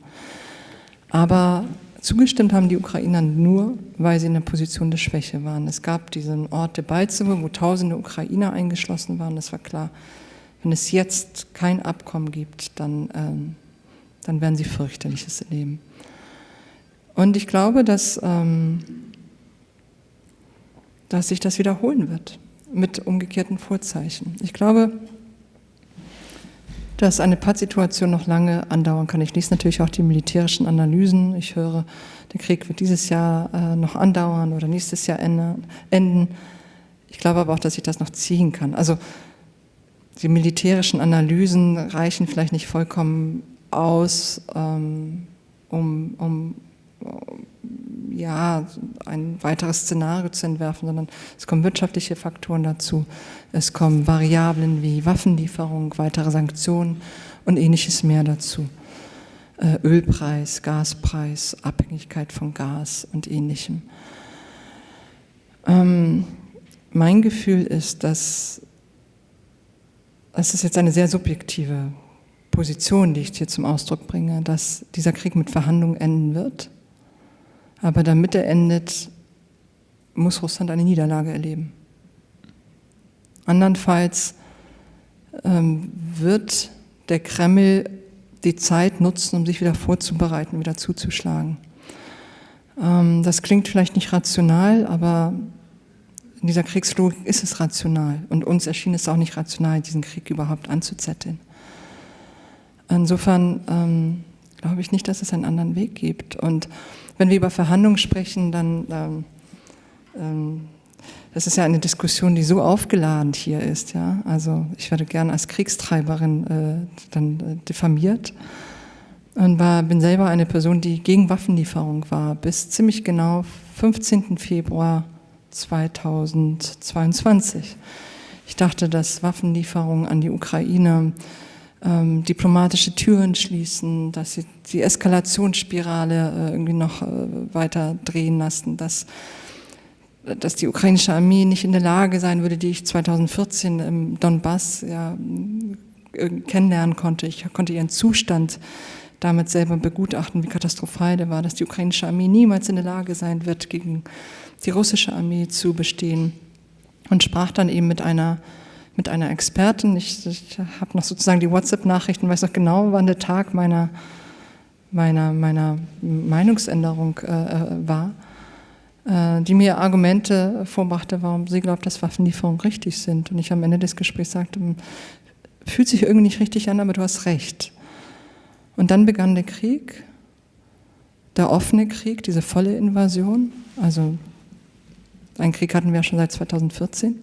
Aber zugestimmt haben die Ukrainer nur, weil sie in der Position der Schwäche waren. Es gab diesen Ort Debaltsevo, wo tausende Ukrainer eingeschlossen waren. Das war klar, wenn es jetzt kein Abkommen gibt, dann, ähm, dann werden sie fürchterliches erleben. Und ich glaube, dass ähm, dass sich das wiederholen wird mit umgekehrten Vorzeichen. Ich glaube, dass eine Pattsituation noch lange andauern kann. Ich lese natürlich auch die militärischen Analysen. Ich höre, der Krieg wird dieses Jahr äh, noch andauern oder nächstes Jahr enden. Ich glaube aber auch, dass ich das noch ziehen kann. Also die militärischen Analysen reichen vielleicht nicht vollkommen aus, ähm, um, um ja, ein weiteres Szenario zu entwerfen, sondern es kommen wirtschaftliche Faktoren dazu. Es kommen Variablen wie Waffenlieferung, weitere Sanktionen und ähnliches mehr dazu. Äh, Ölpreis, Gaspreis, Abhängigkeit von Gas und ähnlichem. Ähm, mein Gefühl ist, dass es ist jetzt eine sehr subjektive Position, die ich hier zum Ausdruck bringe, dass dieser Krieg mit Verhandlungen enden wird aber damit er endet, muss Russland eine Niederlage erleben. Andernfalls ähm, wird der Kreml die Zeit nutzen, um sich wieder vorzubereiten, wieder zuzuschlagen. Ähm, das klingt vielleicht nicht rational, aber in dieser Kriegslogik ist es rational. Und uns erschien es auch nicht rational, diesen Krieg überhaupt anzuzetteln. Insofern ähm, glaube ich nicht, dass es einen anderen Weg gibt. Und wenn wir über Verhandlungen sprechen, dann, ähm, ähm, das ist ja eine Diskussion, die so aufgeladen hier ist. Ja? Also ich werde gern als Kriegstreiberin äh, dann äh, diffamiert und war, bin selber eine Person, die gegen Waffenlieferung war, bis ziemlich genau 15. Februar 2022. Ich dachte, dass Waffenlieferungen an die Ukraine ähm, diplomatische Türen schließen, dass sie die Eskalationsspirale äh, irgendwie noch äh, weiter drehen lassen, dass, dass die ukrainische Armee nicht in der Lage sein würde, die ich 2014 im Donbass ja, kennenlernen konnte. Ich konnte ihren Zustand damit selber begutachten, wie katastrophal der war, dass die ukrainische Armee niemals in der Lage sein wird, gegen die russische Armee zu bestehen. Und sprach dann eben mit einer mit einer Expertin. Ich, ich habe noch sozusagen die WhatsApp-Nachrichten, weiß noch genau, wann der Tag meiner, meiner, meiner Meinungsänderung äh, äh, war, die mir Argumente vorbrachte, warum sie glaubt, dass Waffenlieferungen richtig sind. Und ich am Ende des Gesprächs sagte, fühlt sich irgendwie nicht richtig an, aber du hast recht. Und dann begann der Krieg, der offene Krieg, diese volle Invasion. Also einen Krieg hatten wir ja schon seit 2014.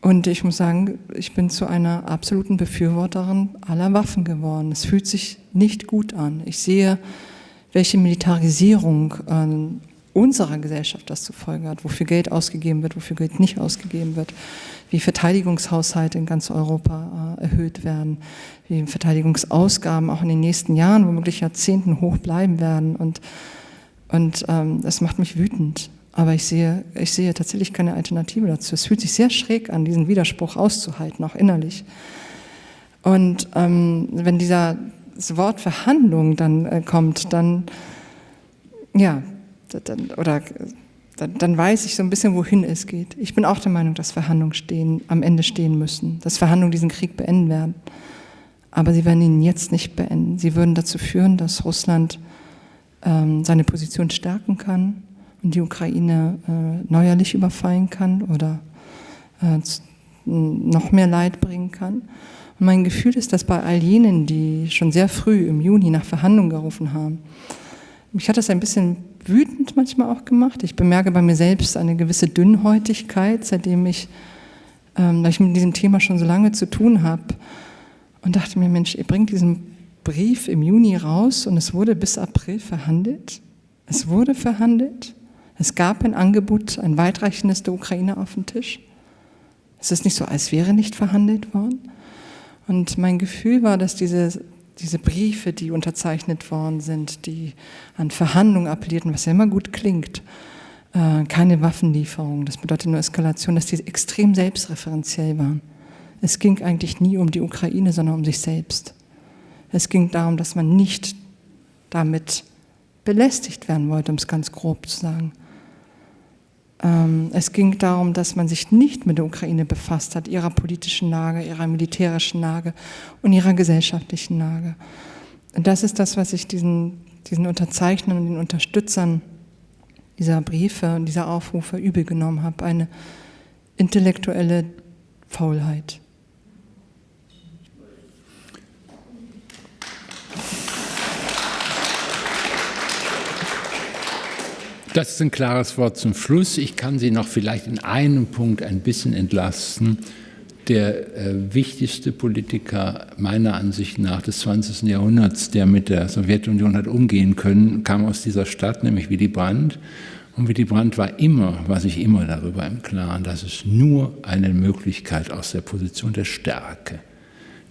Und ich muss sagen, ich bin zu einer absoluten Befürworterin aller Waffen geworden. Es fühlt sich nicht gut an. Ich sehe, welche Militarisierung äh, unserer Gesellschaft das zur Folge hat, wofür Geld ausgegeben wird, wofür Geld nicht ausgegeben wird, wie Verteidigungshaushalte in ganz Europa äh, erhöht werden, wie Verteidigungsausgaben auch in den nächsten Jahren, womöglich Jahrzehnten hoch bleiben werden. Und, und ähm, das macht mich wütend. Aber ich sehe, ich sehe tatsächlich keine Alternative dazu. Es fühlt sich sehr schräg an, diesen Widerspruch auszuhalten, auch innerlich. Und ähm, wenn dieser das Wort Verhandlung dann äh, kommt, dann, ja, dann, oder dann, dann, weiß ich so ein bisschen, wohin es geht. Ich bin auch der Meinung, dass Verhandlungen stehen, am Ende stehen müssen, dass Verhandlungen diesen Krieg beenden werden. Aber sie werden ihn jetzt nicht beenden. Sie würden dazu führen, dass Russland ähm, seine Position stärken kann, die Ukraine äh, neuerlich überfallen kann oder äh, noch mehr Leid bringen kann. Und mein Gefühl ist, dass bei all jenen, die schon sehr früh im Juni nach Verhandlungen gerufen haben, mich hat das ein bisschen wütend manchmal auch gemacht. Ich bemerke bei mir selbst eine gewisse Dünnhäutigkeit, seitdem ich, ähm, ich mit diesem Thema schon so lange zu tun habe, und dachte mir, Mensch, ihr bringt diesen Brief im Juni raus und es wurde bis April verhandelt. Es wurde verhandelt. Es gab ein Angebot, ein weitreichendes der Ukraine auf dem Tisch. Es ist nicht so, als wäre nicht verhandelt worden. Und mein Gefühl war, dass diese, diese Briefe, die unterzeichnet worden sind, die an Verhandlungen appellierten, was ja immer gut klingt, äh, keine Waffenlieferung, das bedeutet nur Eskalation, dass die extrem selbstreferenziell waren. Es ging eigentlich nie um die Ukraine, sondern um sich selbst. Es ging darum, dass man nicht damit belästigt werden wollte, um es ganz grob zu sagen. Ähm, es ging darum, dass man sich nicht mit der Ukraine befasst hat, ihrer politischen Lage, ihrer militärischen Lage und ihrer gesellschaftlichen Lage. Und das ist das, was ich diesen, diesen Unterzeichnern und den Unterstützern dieser Briefe und dieser Aufrufe übel genommen habe, eine intellektuelle Faulheit. Das ist ein klares Wort zum Schluss. Ich kann Sie noch vielleicht in einem Punkt ein bisschen entlasten. Der äh, wichtigste Politiker meiner Ansicht nach des 20. Jahrhunderts, der mit der Sowjetunion hat umgehen können, kam aus dieser Stadt, nämlich Willy Brandt. Und Willy Brandt war immer, war sich immer darüber im Klaren, dass es nur eine Möglichkeit aus der Position der Stärke.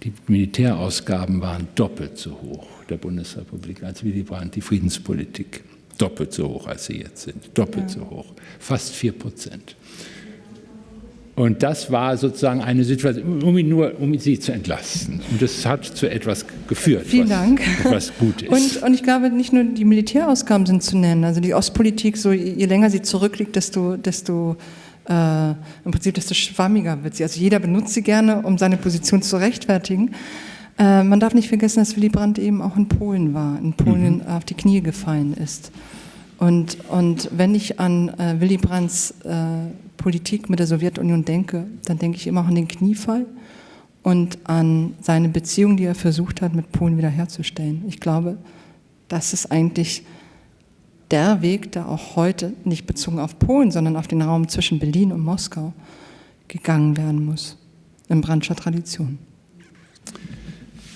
Die Militärausgaben waren doppelt so hoch der Bundesrepublik als Willy Brandt die Friedenspolitik doppelt so hoch, als sie jetzt sind, doppelt ja. so hoch, fast 4 Prozent. Und das war sozusagen eine Situation, um ihn nur, um sie zu entlasten. Und das hat zu etwas geführt, Vielen was, Dank. was gut ist. Und, und, ich glaube, nicht nur die Militärausgaben sind zu nennen. Also die Ostpolitik, so je länger sie zurückliegt, desto, desto äh, im Prinzip desto schwammiger wird sie. Also jeder benutzt sie gerne, um seine Position zu rechtfertigen. Äh, man darf nicht vergessen, dass Willy Brandt eben auch in Polen war, in Polen mhm. auf die Knie gefallen ist. Und, und wenn ich an äh, Willy Brandts äh, Politik mit der Sowjetunion denke, dann denke ich immer auch an den Kniefall und an seine Beziehung, die er versucht hat, mit Polen wiederherzustellen. Ich glaube, das ist eigentlich der Weg, der auch heute, nicht bezogen auf Polen, sondern auf den Raum zwischen Berlin und Moskau, gegangen werden muss, in Brandscher Tradition.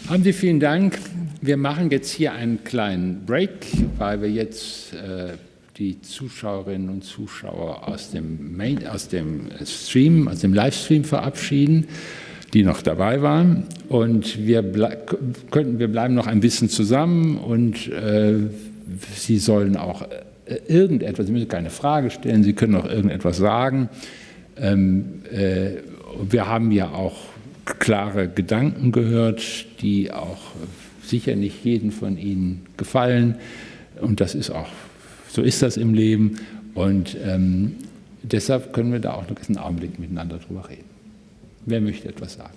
Haben Sie vielen Dank. Wir machen jetzt hier einen kleinen Break, weil wir jetzt äh, die Zuschauerinnen und Zuschauer aus dem, Main, aus dem Stream, aus dem Livestream verabschieden, die noch dabei waren. Und wir, könnten, wir bleiben noch ein bisschen zusammen und äh, Sie sollen auch äh, irgendetwas, Sie müssen keine Frage stellen, Sie können auch irgendetwas sagen. Ähm, äh, wir haben ja auch klare Gedanken gehört, die auch sicher nicht jeden von Ihnen gefallen. Und das ist auch, so ist das im Leben. Und ähm, deshalb können wir da auch noch einen Augenblick miteinander drüber reden. Wer möchte etwas sagen?